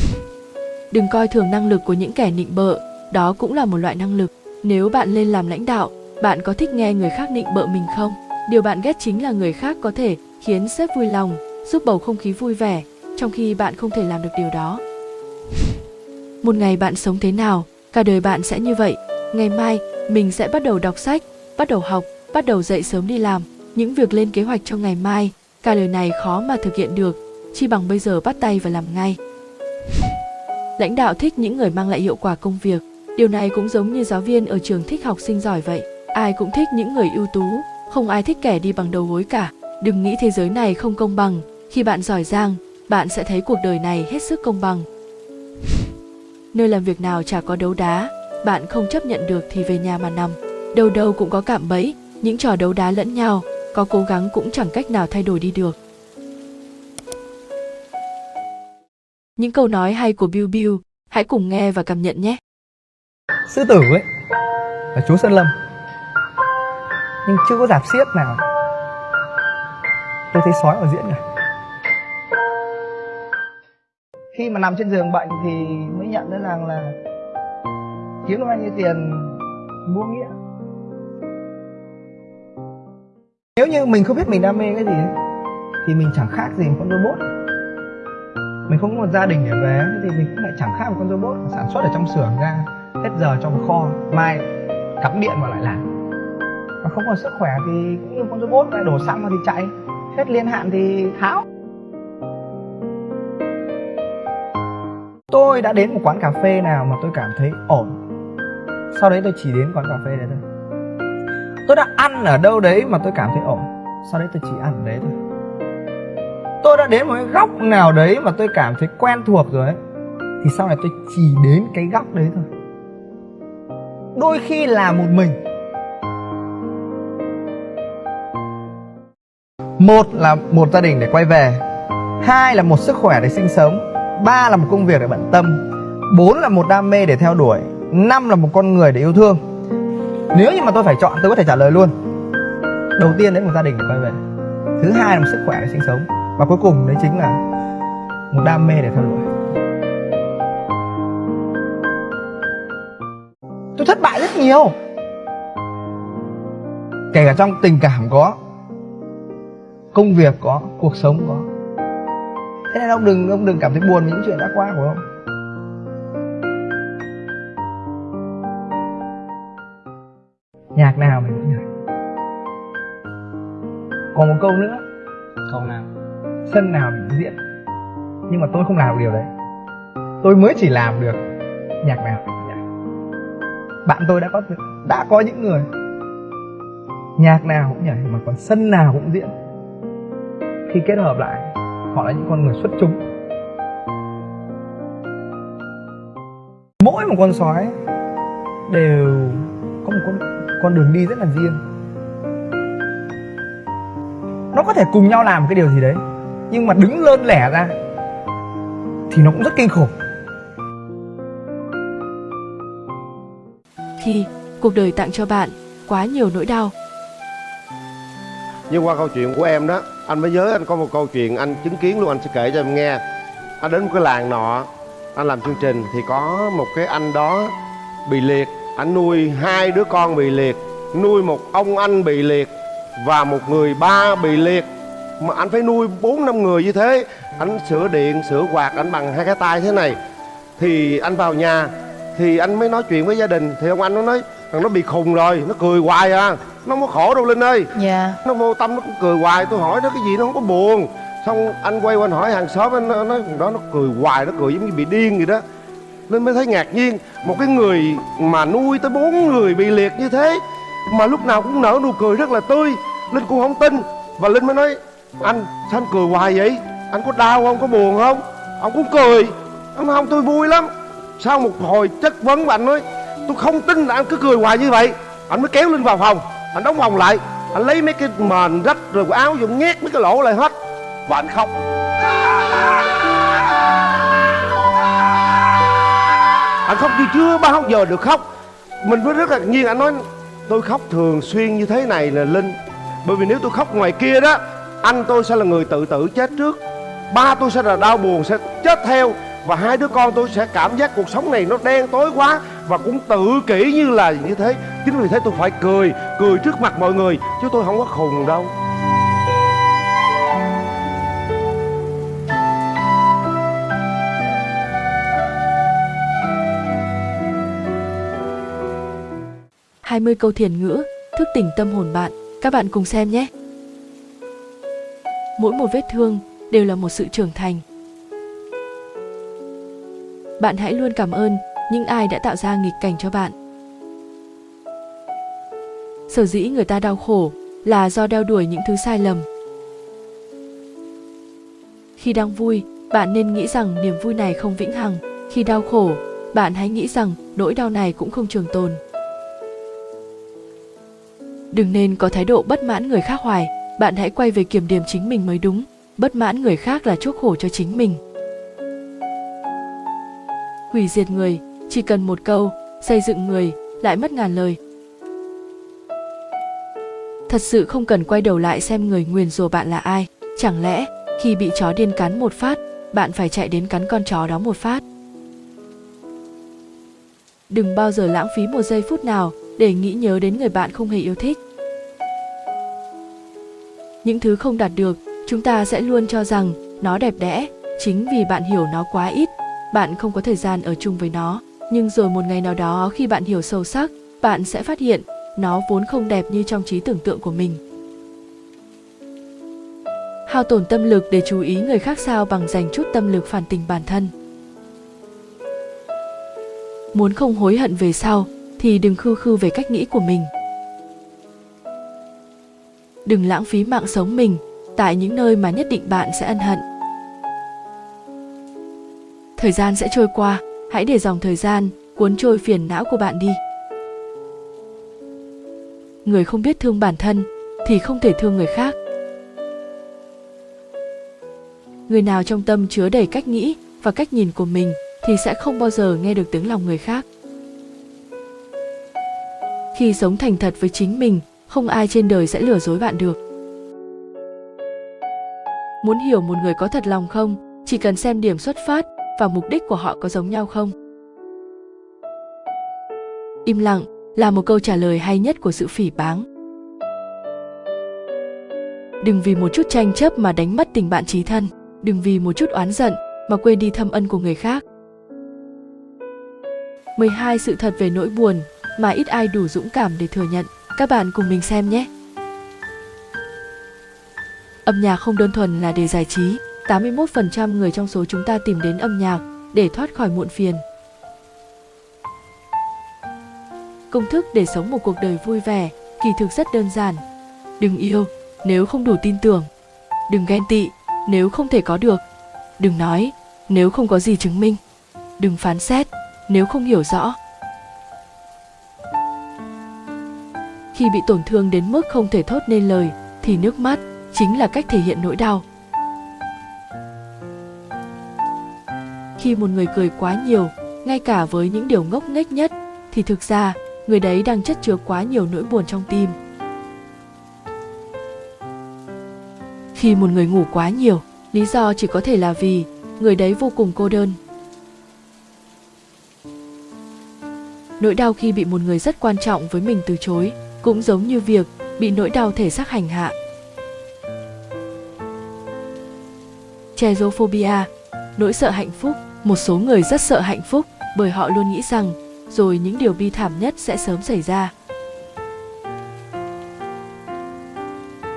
Đừng coi thường năng lực của những kẻ nịnh bợ, đó cũng là một loại năng lực. Nếu bạn lên làm lãnh đạo, bạn có thích nghe người khác nịnh bợ mình không? Điều bạn ghét chính là người khác có thể khiến sếp vui lòng, giúp bầu không khí vui vẻ, trong khi bạn không thể làm được điều đó. Một ngày bạn sống thế nào, cả đời bạn sẽ như vậy. Ngày mai mình sẽ bắt đầu đọc sách, bắt đầu học, bắt đầu dậy sớm đi làm. Những việc lên kế hoạch cho ngày mai, cả lời này khó mà thực hiện được. Chi bằng bây giờ bắt tay và làm ngay. Lãnh đạo thích những người mang lại hiệu quả công việc. Điều này cũng giống như giáo viên ở trường thích học sinh giỏi vậy. Ai cũng thích những người ưu tú, không ai thích kẻ đi bằng đầu gối cả. Đừng nghĩ thế giới này không công bằng. Khi bạn giỏi giang, bạn sẽ thấy cuộc đời này hết sức công bằng. Nơi làm việc nào chả có đấu đá bạn không chấp nhận được thì về nhà mà nằm. Đâu đâu cũng có cạm bẫy những trò đấu đá lẫn nhau có cố gắng cũng chẳng cách nào thay đổi đi được. Những câu nói hay của Bill Bill hãy cùng nghe và cảm nhận nhé. Sư tử ấy là chú sơn lâm. Nhưng chưa có giảm xiếc nào. Tôi thấy sói ở diễn này. Khi mà nằm trên giường bệnh thì mới nhận ra rằng là kiếm được bao nhiêu tiền mua nghĩa? Nếu như mình không biết mình đam mê cái gì thì mình chẳng khác gì một con robot. Mình không có một gia đình để về, thì mình cũng lại chẳng khác một con robot sản xuất ở trong xưởng ra, hết giờ trong kho, mai cắm điện vào lại làm. Mà không còn sức khỏe thì cũng như con robot lại đổ xăng vào thì chạy, hết liên hạn thì tháo. Tôi đã đến một quán cà phê nào mà tôi cảm thấy ổn sau đấy tôi chỉ đến quán cà phê đấy thôi. Tôi đã ăn ở đâu đấy mà tôi cảm thấy ổn. Sau đấy tôi chỉ ăn ở đấy thôi. Tôi đã đến một cái góc nào đấy mà tôi cảm thấy quen thuộc rồi ấy, thì sau này tôi chỉ đến cái góc đấy thôi. Đôi khi là một mình. Một là một gia đình để quay về. Hai là một sức khỏe để sinh sống. Ba là một công việc để bận tâm. Bốn là một đam mê để theo đuổi năm là một con người để yêu thương. Nếu như mà tôi phải chọn, tôi có thể trả lời luôn. Đầu tiên đấy một gia đình để quay về. Thứ hai là một sức khỏe để sinh sống. Và cuối cùng đấy chính là một đam mê để theo đuổi. Tôi thất bại rất nhiều. Kể cả trong tình cảm có, công việc có, cuộc sống có. Thế nên ông đừng ông đừng cảm thấy buồn với những chuyện đã qua của ông. Nhạc nào mình cũng nhảy còn một câu nữa. Câu nào? Sân nào mình cũng diễn. Nhưng mà tôi không làm được điều đấy. Tôi mới chỉ làm được nhạc nào. Mình cũng nhảy bạn tôi đã có đã có những người nhạc nào cũng nhảy mà còn sân nào cũng diễn. Khi kết hợp lại họ là những con người xuất chúng. Mỗi một con sói đều có một con con đường đi rất là riêng. Nó có thể cùng nhau làm cái điều gì đấy nhưng mà đứng lơn lẻ ra thì nó cũng rất kinh khủng. Khi cuộc đời tặng cho bạn quá nhiều nỗi đau. Như qua câu chuyện của em đó anh mới nhớ anh có một câu chuyện anh chứng kiến luôn anh sẽ kể cho em nghe. Anh đến một cái làng nọ anh làm chương trình thì có một cái anh đó bị liệt anh nuôi hai đứa con bị liệt nuôi một ông anh bị liệt và một người ba bị liệt. Mà anh phải nuôi bốn năm người như thế anh sửa điện sửa quạt anh bằng hai cái tay thế này. Thì anh vào nhà thì anh mới nói chuyện với gia đình. Thì ông anh nó nói thằng nó bị khùng rồi nó cười hoài à nó không có khổ đâu linh ơi. Dạ. Nó vô tâm nó cũng cười hoài tôi hỏi nó cái gì nó không có buồn. Xong anh quay qua anh hỏi hàng xóm anh nó nói đó nó cười hoài nó cười giống như bị điên vậy đó linh mới thấy ngạc nhiên, một cái người mà nuôi tới bốn người bị liệt như thế, mà lúc nào cũng nở nụ cười rất là tươi. Linh cũng không tin, và linh mới nói, anh, sao anh cười hoài vậy? Anh có đau không? Có buồn không? Ông cũng cười. Ông không, tôi vui lắm. Sau một hồi chất vấn và anh nói, tôi không tin là anh cứ cười hoài như vậy. Anh mới kéo linh vào phòng. Anh đóng phòng lại. Anh lấy mấy cái mền rách rồi quần áo dùng nhét mấy cái lỗ lại hết. Và anh khóc. Anh khóc như chưa bao giờ được khóc. Mình mới rất là nhiên anh nói, tôi khóc thường xuyên như thế này là linh. Bởi vì nếu tôi khóc ngoài kia đó, anh tôi sẽ là người tự tử chết trước. Ba tôi sẽ là đau buồn, sẽ chết theo. Và hai đứa con tôi sẽ cảm giác cuộc sống này nó đen tối quá và cũng tự kỷ như là như thế. Chính vì thế tôi phải cười cười trước mặt mọi người, chứ tôi không có khùng đâu. Hai mươi câu thiền ngữ, thức tỉnh tâm hồn bạn. Các bạn cùng xem nhé. Mỗi một vết thương đều là một sự trưởng thành. Bạn hãy luôn cảm ơn những ai đã tạo ra nghịch cảnh cho bạn. Sở dĩ người ta đau khổ là do đeo đuổi những thứ sai lầm. Khi đang vui, bạn nên nghĩ rằng niềm vui này không vĩnh hằng. Khi đau khổ, bạn hãy nghĩ rằng nỗi đau này cũng không trường tồn đừng nên có thái độ bất mãn người khác hoài. Bạn hãy quay về kiểm điểm chính mình mới đúng. Bất mãn người khác là chuốc khổ cho chính mình. Hủy diệt người, chỉ cần một câu, xây dựng người, lại mất ngàn lời. Thật sự không cần quay đầu lại xem người nguyền rủa bạn là ai. Chẳng lẽ, khi bị chó điên cắn một phát, bạn phải chạy đến cắn con chó đó một phát? Đừng bao giờ lãng phí một giây phút nào để nghĩ nhớ đến người bạn không hề yêu thích. Những thứ không đạt được, chúng ta sẽ luôn cho rằng nó đẹp đẽ, chính vì bạn hiểu nó quá ít, bạn không có thời gian ở chung với nó. Nhưng rồi một ngày nào đó, khi bạn hiểu sâu sắc, bạn sẽ phát hiện nó vốn không đẹp như trong trí tưởng tượng của mình. Hao tổn tâm lực để chú ý người khác sao bằng dành chút tâm lực phản tình bản thân. Muốn không hối hận về sau thì đừng khư khư về cách nghĩ của mình. Đừng lãng phí mạng sống mình tại những nơi mà nhất định bạn sẽ ân hận. Thời gian sẽ trôi qua, hãy để dòng thời gian cuốn trôi phiền não của bạn đi. Người không biết thương bản thân thì không thể thương người khác. Người nào trong tâm chứa đầy cách nghĩ và cách nhìn của mình thì sẽ không bao giờ nghe được tiếng lòng người khác khi sống thành thật với chính mình, không ai trên đời sẽ lừa dối bạn được. Muốn hiểu một người có thật lòng không? Chỉ cần xem điểm xuất phát và mục đích của họ có giống nhau không? Im lặng là một câu trả lời hay nhất của sự phỉ báng. Đừng vì một chút tranh chấp mà đánh mất tình bạn trí thân. Đừng vì một chút oán giận mà quên đi thâm ân của người khác. 12 sự thật về nỗi buồn mà ít ai đủ dũng cảm để thừa nhận. Các bạn cùng mình xem nhé. Âm nhạc không đơn thuần là để giải trí, 81% người trong số chúng ta tìm đến âm nhạc để thoát khỏi muộn phiền. Công thức để sống một cuộc đời vui vẻ kỳ thực rất đơn giản. Đừng yêu nếu không đủ tin tưởng. Đừng ghen tị nếu không thể có được. Đừng nói nếu không có gì chứng minh. Đừng phán xét nếu không hiểu rõ. Khi bị tổn thương đến mức không thể thốt nên lời thì nước mắt chính là cách thể hiện nỗi đau. Khi một người cười quá nhiều, ngay cả với những điều ngốc nghếch nhất thì thực ra người đấy đang chất chứa quá nhiều nỗi buồn trong tim. Khi một người ngủ quá nhiều, lý do chỉ có thể là vì người đấy vô cùng cô đơn. Nỗi đau khi bị một người rất quan trọng với mình từ chối cũng giống như việc bị nỗi đau thể xác hành hạ. Chezophobia, nỗi sợ hạnh phúc. Một số người rất sợ hạnh phúc bởi họ luôn nghĩ rằng rồi những điều bi thảm nhất sẽ sớm xảy ra.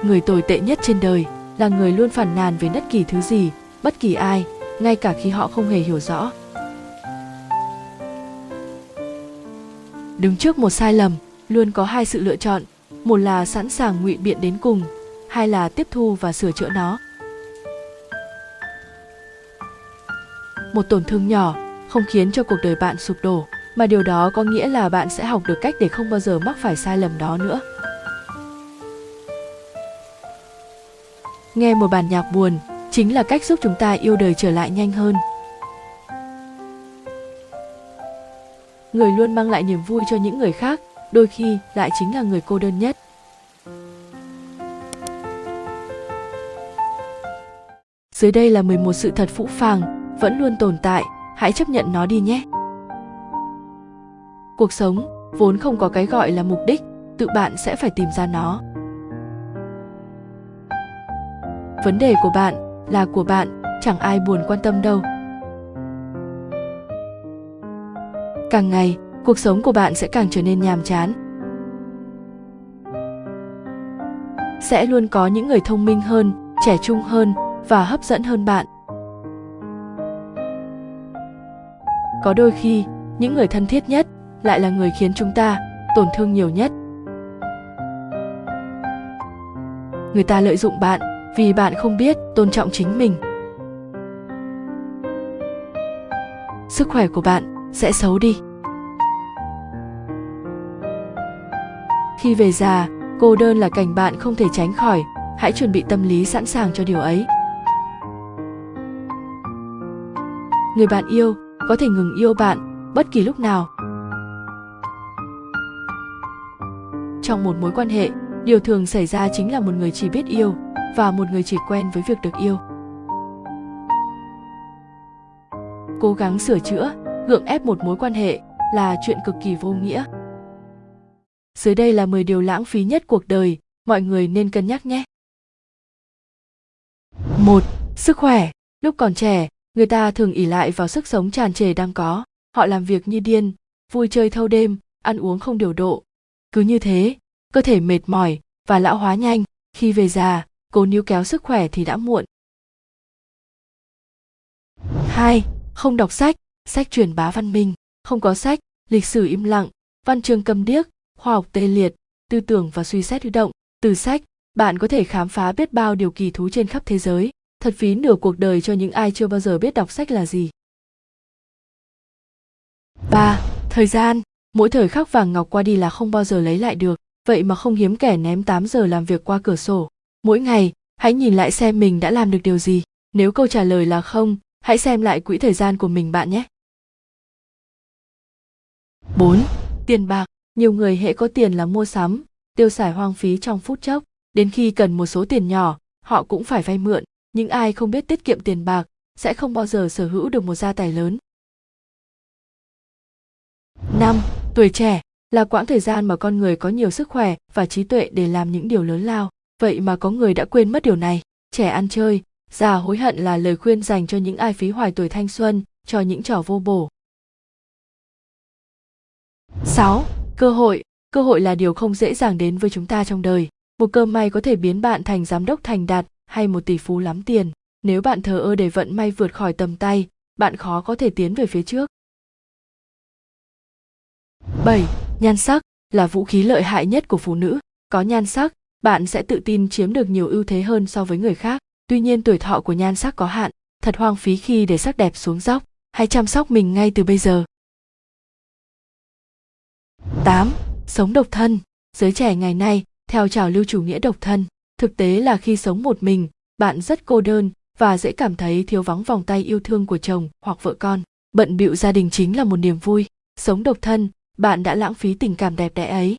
Người tồi tệ nhất trên đời là người luôn phản nàn về bất kỳ thứ gì, bất kỳ ai, ngay cả khi họ không hề hiểu rõ. Đứng trước một sai lầm, luôn có hai sự lựa chọn, một là sẵn sàng ngụy biện đến cùng, hai là tiếp thu và sửa chữa nó. Một tổn thương nhỏ không khiến cho cuộc đời bạn sụp đổ, mà điều đó có nghĩa là bạn sẽ học được cách để không bao giờ mắc phải sai lầm đó nữa. Nghe một bản nhạc buồn chính là cách giúp chúng ta yêu đời trở lại nhanh hơn. Người luôn mang lại niềm vui cho những người khác đôi khi lại chính là người cô đơn nhất. Dưới đây là 11 sự thật phũ phàng, vẫn luôn tồn tại, hãy chấp nhận nó đi nhé. Cuộc sống vốn không có cái gọi là mục đích, tự bạn sẽ phải tìm ra nó. Vấn đề của bạn là của bạn, chẳng ai buồn quan tâm đâu. Càng ngày, cuộc sống của bạn sẽ càng trở nên nhàm chán. Sẽ luôn có những người thông minh hơn, trẻ trung hơn và hấp dẫn hơn bạn. Có đôi khi, những người thân thiết nhất lại là người khiến chúng ta tổn thương nhiều nhất. Người ta lợi dụng bạn vì bạn không biết tôn trọng chính mình. Sức khỏe của bạn sẽ xấu đi. Khi về già, cô đơn là cảnh bạn không thể tránh khỏi, hãy chuẩn bị tâm lý sẵn sàng cho điều ấy. Người bạn yêu có thể ngừng yêu bạn bất kỳ lúc nào. Trong một mối quan hệ, điều thường xảy ra chính là một người chỉ biết yêu và một người chỉ quen với việc được yêu. Cố gắng sửa chữa, gượng ép một mối quan hệ là chuyện cực kỳ vô nghĩa. Dưới đây là 10 điều lãng phí nhất cuộc đời, mọi người nên cân nhắc nhé. 1. Sức khỏe. Lúc còn trẻ, người ta thường ỉ lại vào sức sống tràn trề đang có. Họ làm việc như điên, vui chơi thâu đêm, ăn uống không điều độ. cứ như thế cơ thể mệt mỏi và lão hóa nhanh khi về già cố níu kéo sức khỏe thì đã muộn 2. Không đọc sách, sách truyền bá văn minh, không có sách, lịch sử im lặng, văn chương câm điếc, khoa học tê liệt, tư tưởng và suy xét huy động. Từ sách, bạn có thể khám phá biết bao điều kỳ thú trên khắp thế giới, thật phí nửa cuộc đời cho những ai chưa bao giờ biết đọc sách là gì. 3. Thời gian, mỗi thời khắc vàng ngọc qua đi là không bao giờ lấy lại được, vậy mà không hiếm kẻ ném 8 giờ làm việc qua cửa sổ. Mỗi ngày, hãy nhìn lại xem mình đã làm được điều gì. Nếu câu trả lời là không, hãy xem lại quỹ thời gian của mình bạn nhé. 4. Tiền bạc, nhiều người hễ có tiền là mua sắm, tiêu xài hoang phí trong phút chốc, đến khi cần một số tiền nhỏ, họ cũng phải vay mượn, những ai không biết tiết kiệm tiền bạc sẽ không bao giờ sở hữu được một gia tài lớn. 5. Tuổi trẻ là quãng thời gian mà con người có nhiều sức khỏe và trí tuệ để làm những điều lớn lao. Vậy mà có người đã quên mất điều này. Trẻ ăn chơi, già hối hận là lời khuyên dành cho những ai phí hoài tuổi thanh xuân, cho những trò vô bổ. 6. Cơ hội Cơ hội là điều không dễ dàng đến với chúng ta trong đời. Một cơ may có thể biến bạn thành giám đốc thành đạt hay một tỷ phú lắm tiền. Nếu bạn thờ ơ để vận may vượt khỏi tầm tay, bạn khó có thể tiến về phía trước. 7. Nhan sắc là vũ khí lợi hại nhất của phụ nữ. Có nhan sắc, bạn sẽ tự tin chiếm được nhiều ưu thế hơn so với người khác. Tuy nhiên tuổi thọ của nhan sắc có hạn, thật hoang phí khi để sắc đẹp xuống dốc. Hãy chăm sóc mình ngay từ bây giờ. 8. Sống độc thân. Giới trẻ ngày nay, theo trào lưu chủ nghĩa độc thân, thực tế là khi sống một mình, bạn rất cô đơn và dễ cảm thấy thiếu vắng vòng tay yêu thương của chồng hoặc vợ con. Bận bịu gia đình chính là một niềm vui. Sống độc thân, bạn đã lãng phí tình cảm đẹp đẽ ấy.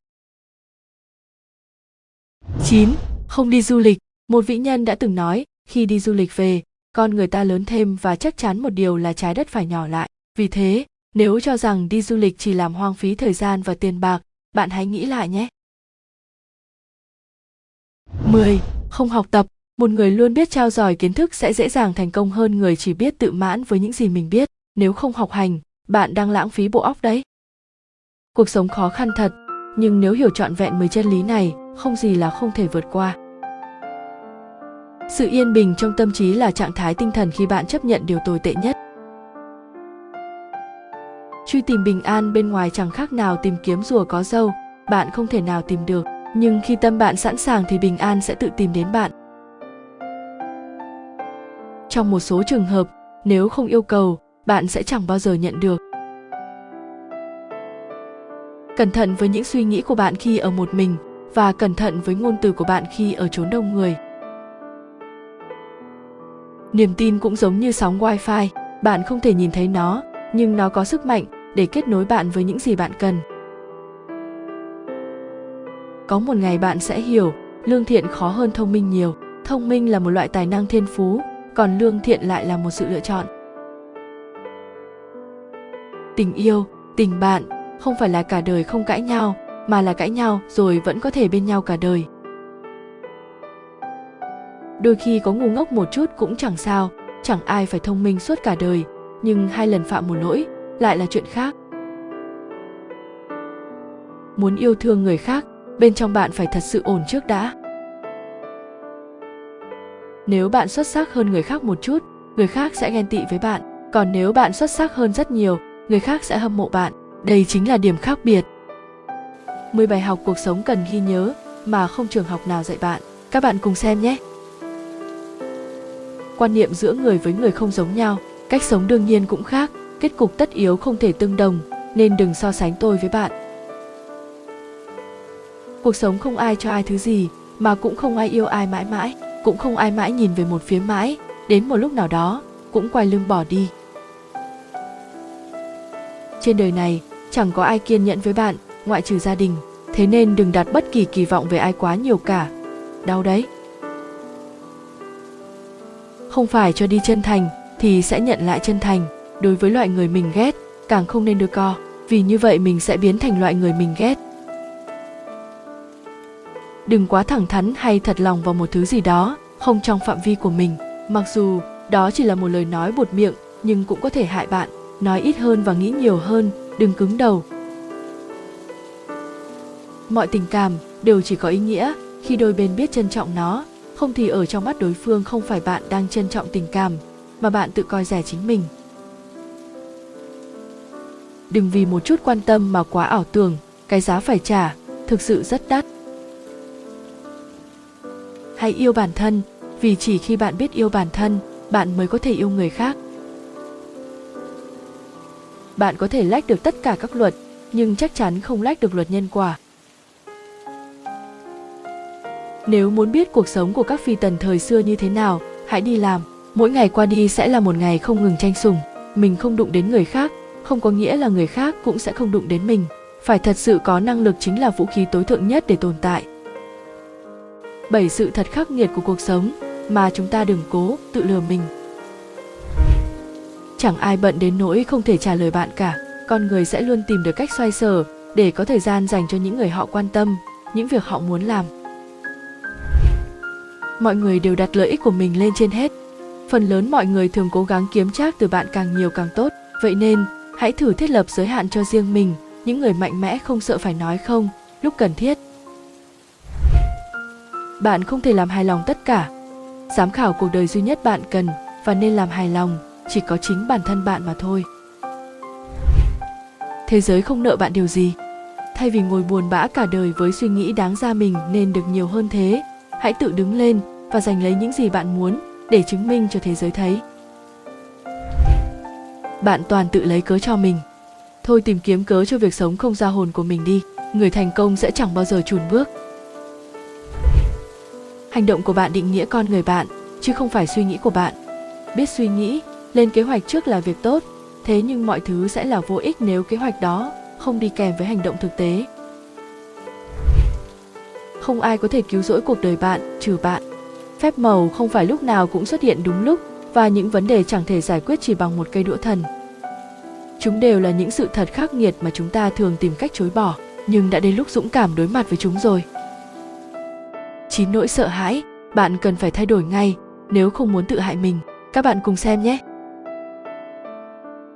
9. Không đi du lịch. Một vị nhân đã từng nói, khi đi du lịch về, con người ta lớn thêm và chắc chắn một điều là trái đất phải nhỏ lại. Vì thế, nếu cho rằng đi du lịch chỉ làm hoang phí thời gian và tiền bạc, bạn hãy nghĩ lại nhé. 10. Không học tập. Một người luôn biết trao dồi kiến thức sẽ dễ dàng thành công hơn người chỉ biết tự mãn với những gì mình biết. Nếu không học hành, bạn đang lãng phí bộ óc đấy. Cuộc sống khó khăn thật, nhưng nếu hiểu trọn vẹn 10 chân lý này, không gì là không thể vượt qua. Sự yên bình trong tâm trí là trạng thái tinh thần khi bạn chấp nhận điều tồi tệ nhất. Truy tìm bình an bên ngoài chẳng khác nào tìm kiếm rùa có dâu, bạn không thể nào tìm được, nhưng khi tâm bạn sẵn sàng thì bình an sẽ tự tìm đến bạn. Trong một số trường hợp, nếu không yêu cầu, bạn sẽ chẳng bao giờ nhận được. Cẩn thận với những suy nghĩ của bạn khi ở một mình và cẩn thận với ngôn từ của bạn khi ở chốn đông người. Niềm tin cũng giống như sóng wifi, bạn không thể nhìn thấy nó, nhưng nó có sức mạnh để kết nối bạn với những gì bạn cần. Có một ngày bạn sẽ hiểu, lương thiện khó hơn thông minh nhiều. Thông minh là một loại tài năng thiên phú, còn lương thiện lại là một sự lựa chọn. Tình yêu, tình bạn không phải là cả đời không cãi nhau, mà là cãi nhau rồi vẫn có thể bên nhau cả đời. Đôi khi có ngu ngốc một chút cũng chẳng sao, chẳng ai phải thông minh suốt cả đời, nhưng hai lần phạm một lỗi lại là chuyện khác. Muốn yêu thương người khác, bên trong bạn phải thật sự ổn trước đã. Nếu bạn xuất sắc hơn người khác một chút, người khác sẽ ghen tị với bạn, còn nếu bạn xuất sắc hơn rất nhiều, người khác sẽ hâm mộ bạn. Đây chính là điểm khác biệt. 10 bài học cuộc sống cần ghi nhớ mà không trường học nào dạy bạn. Các bạn cùng xem nhé. Quan niệm giữa người với người không giống nhau, cách sống đương nhiên cũng khác, kết cục tất yếu không thể tương đồng, nên đừng so sánh tôi với bạn. Cuộc sống không ai cho ai thứ gì, mà cũng không ai yêu ai mãi mãi, cũng không ai mãi nhìn về một phía mãi, đến một lúc nào đó cũng quay lưng bỏ đi. Trên đời này, chẳng có ai kiên nhẫn với bạn, ngoại trừ gia đình, thế nên đừng đặt bất kỳ kỳ vọng về ai quá nhiều cả. Đau đấy. Không phải cho đi chân thành thì sẽ nhận lại chân thành, đối với loại người mình ghét, càng không nên đưa co, vì như vậy mình sẽ biến thành loại người mình ghét. Đừng quá thẳng thắn hay thật lòng vào một thứ gì đó, không trong phạm vi của mình, mặc dù đó chỉ là một lời nói buột miệng nhưng cũng có thể hại bạn nói ít hơn và nghĩ nhiều hơn đừng cứng đầu mọi tình cảm đều chỉ có ý nghĩa khi đôi bên biết trân trọng nó không thì ở trong mắt đối phương không phải bạn đang trân trọng tình cảm mà bạn tự coi rẻ chính mình đừng vì một chút quan tâm mà quá ảo tưởng, cái giá phải trả, thực sự rất đắt. Hãy yêu bản thân, vì chỉ khi bạn biết yêu bản thân, bạn mới có thể yêu người khác. Bạn có thể lách được tất cả các luật, nhưng chắc chắn không lách được luật nhân quả. Nếu muốn biết cuộc sống của các phi tần thời xưa như thế nào, hãy đi làm. Mỗi ngày qua đi sẽ là một ngày không ngừng tranh sủng. Mình không đụng đến người khác không có nghĩa là người khác cũng sẽ không đụng đến mình. Phải thật sự có năng lực chính là vũ khí tối thượng nhất để tồn tại. Bảy sự thật khắc nghiệt của cuộc sống mà chúng ta đừng cố tự lừa mình. Chẳng ai bận đến nỗi không thể trả lời bạn cả. Con người sẽ luôn tìm được cách xoay sở để có thời gian dành cho những người họ quan tâm, những việc họ muốn làm. Mọi người đều đặt lợi ích của mình lên trên hết. Phần lớn mọi người thường cố gắng kiếm trác từ bạn càng nhiều càng tốt. Vậy nên hãy thử thiết lập giới hạn cho riêng mình, những người mạnh mẽ không sợ phải nói không, lúc cần thiết. Bạn không thể làm hài lòng tất cả. Giám khảo cuộc đời duy nhất bạn cần và nên làm hài lòng chỉ có chính bản thân bạn mà thôi. Thế giới không nợ bạn điều gì. Thay vì ngồi buồn bã cả đời với suy nghĩ đáng ra mình nên được nhiều hơn thế, hãy tự đứng lên và giành lấy những gì bạn muốn để chứng minh cho thế giới thấy bạn toàn tự lấy cớ cho mình. Thôi tìm kiếm cớ cho việc sống không ra hồn của mình đi, người thành công sẽ chẳng bao giờ chùn bước. Hành động của bạn định nghĩa con người bạn, chứ không phải suy nghĩ của bạn. Biết suy nghĩ, lên kế hoạch trước là việc tốt, thế nhưng mọi thứ sẽ là vô ích nếu kế hoạch đó không đi kèm với hành động thực tế. Không ai có thể cứu rỗi cuộc đời bạn trừ bạn. Phép màu không phải lúc nào cũng xuất hiện đúng lúc và những vấn đề chẳng thể giải quyết chỉ bằng một cây đũa thần. Chúng đều là những sự thật khắc nghiệt mà chúng ta thường tìm cách chối bỏ, nhưng đã đến lúc dũng cảm đối mặt với chúng rồi. Chín nỗi sợ hãi, bạn cần phải thay đổi ngay, nếu không muốn tự hại mình. Các bạn cùng xem nhé.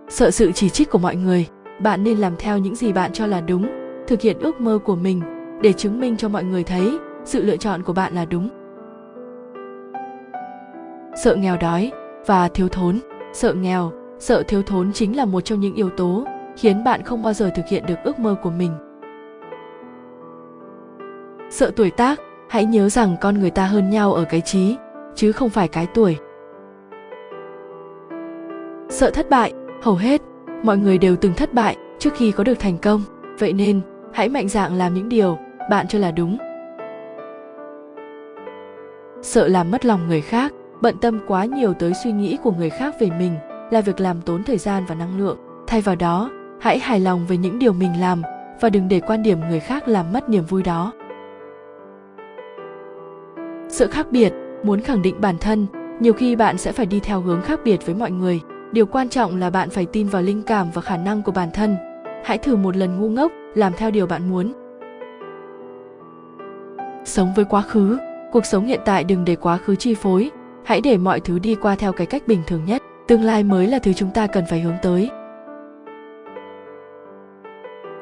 Sợ sự chỉ trích của mọi người, bạn nên làm theo những gì bạn cho là đúng, thực hiện ước mơ của mình, để chứng minh cho mọi người thấy sự lựa chọn của bạn là đúng. Sợ nghèo đói và thiếu thốn. Sợ nghèo, sợ thiếu thốn chính là một trong những yếu tố khiến bạn không bao giờ thực hiện được ước mơ của mình. Sợ tuổi tác, hãy nhớ rằng con người ta hơn nhau ở cái trí, chứ không phải cái tuổi. Sợ thất bại, hầu hết, mọi người đều từng thất bại trước khi có được thành công. Vậy nên, hãy mạnh dạn làm những điều bạn cho là đúng. Sợ làm mất lòng người khác bận tâm quá nhiều tới suy nghĩ của người khác về mình là việc làm tốn thời gian và năng lượng. Thay vào đó, hãy hài lòng với những điều mình làm và đừng để quan điểm người khác làm mất niềm vui đó. Sự khác biệt, muốn khẳng định bản thân, nhiều khi bạn sẽ phải đi theo hướng khác biệt với mọi người. Điều quan trọng là bạn phải tin vào linh cảm và khả năng của bản thân. Hãy thử một lần ngu ngốc, làm theo điều bạn muốn. Sống với quá khứ. Cuộc sống hiện tại đừng để quá khứ chi phối hãy để mọi thứ đi qua theo cái cách bình thường nhất. Tương lai mới là thứ chúng ta cần phải hướng tới.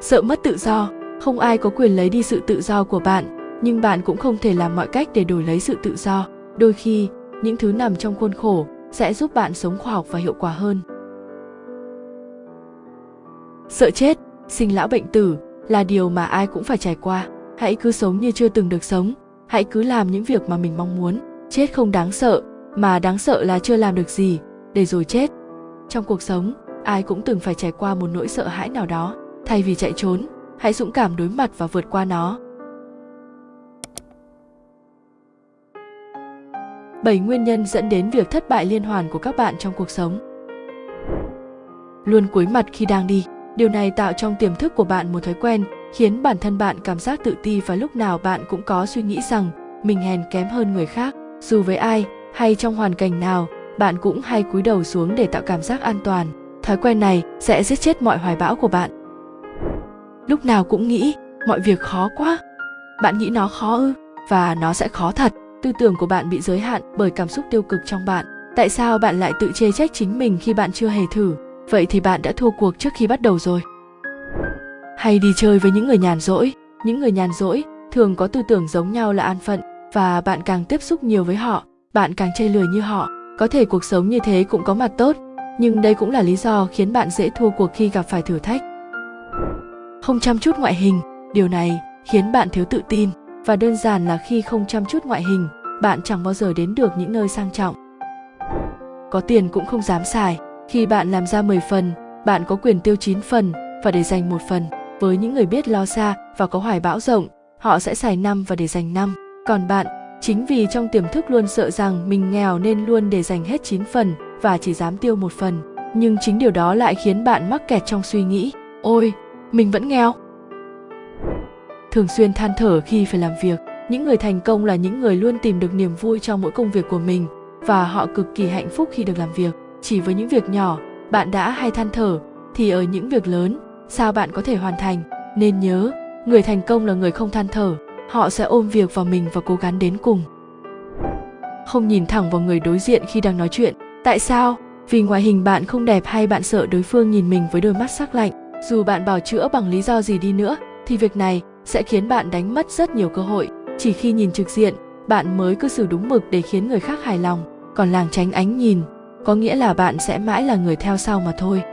Sợ mất tự do. Không ai có quyền lấy đi sự tự do của bạn, nhưng bạn cũng không thể làm mọi cách để đổi lấy sự tự do. Đôi khi, những thứ nằm trong khuôn khổ sẽ giúp bạn sống khoa học và hiệu quả hơn. Sợ chết. Sinh lão bệnh tử là điều mà ai cũng phải trải qua. Hãy cứ sống như chưa từng được sống. Hãy cứ làm những việc mà mình mong muốn. Chết không đáng sợ mà đáng sợ là chưa làm được gì để rồi chết. Trong cuộc sống, ai cũng từng phải trải qua một nỗi sợ hãi nào đó. Thay vì chạy trốn, hãy dũng cảm đối mặt và vượt qua nó. Bảy nguyên nhân dẫn đến việc thất bại liên hoàn của các bạn trong cuộc sống. Luôn cúi mặt khi đang đi. Điều này tạo trong tiềm thức của bạn một thói quen, khiến bản thân bạn cảm giác tự ti và lúc nào bạn cũng có suy nghĩ rằng mình hèn kém hơn người khác. Dù với ai hay trong hoàn cảnh nào, bạn cũng hay cúi đầu xuống để tạo cảm giác an toàn. Thói quen này sẽ giết chết mọi hoài bão của bạn. Lúc nào cũng nghĩ, mọi việc khó quá. Bạn nghĩ nó khó ư, và nó sẽ khó thật. Tư tưởng của bạn bị giới hạn bởi cảm xúc tiêu cực trong bạn. Tại sao bạn lại tự chê trách chính mình khi bạn chưa hề thử? Vậy thì bạn đã thua cuộc trước khi bắt đầu rồi. Hay đi chơi với những người nhàn rỗi. Những người nhàn rỗi thường có tư tưởng giống nhau là an phận, và bạn càng tiếp xúc nhiều với họ bạn càng chây lười như họ. Có thể cuộc sống như thế cũng có mặt tốt, nhưng đây cũng là lý do khiến bạn dễ thua cuộc khi gặp phải thử thách. Không chăm chút ngoại hình, điều này khiến bạn thiếu tự tin. Và đơn giản là khi không chăm chút ngoại hình, bạn chẳng bao giờ đến được những nơi sang trọng. Có tiền cũng không dám xài. Khi bạn làm ra 10 phần, bạn có quyền tiêu 9 phần và để dành một phần. Với những người biết lo xa và có hoài bão rộng, họ sẽ xài năm và để dành năm. Còn bạn chính vì trong tiềm thức luôn sợ rằng mình nghèo nên luôn để dành hết 9 phần và chỉ dám tiêu một phần. Nhưng chính điều đó lại khiến bạn mắc kẹt trong suy nghĩ. Ôi, mình vẫn nghèo. Thường xuyên than thở khi phải làm việc. Những người thành công là những người luôn tìm được niềm vui trong mỗi công việc của mình và họ cực kỳ hạnh phúc khi được làm việc. Chỉ với những việc nhỏ, bạn đã hay than thở, thì ở những việc lớn, sao bạn có thể hoàn thành? Nên nhớ, người thành công là người không than thở họ sẽ ôm việc vào mình và cố gắng đến cùng. Không nhìn thẳng vào người đối diện khi đang nói chuyện. Tại sao? Vì ngoại hình bạn không đẹp hay bạn sợ đối phương nhìn mình với đôi mắt sắc lạnh. Dù bạn bảo chữa bằng lý do gì đi nữa, thì việc này sẽ khiến bạn đánh mất rất nhiều cơ hội. Chỉ khi nhìn trực diện, bạn mới cư xử đúng mực để khiến người khác hài lòng. Còn làng tránh ánh nhìn, có nghĩa là bạn sẽ mãi là người theo sau mà thôi.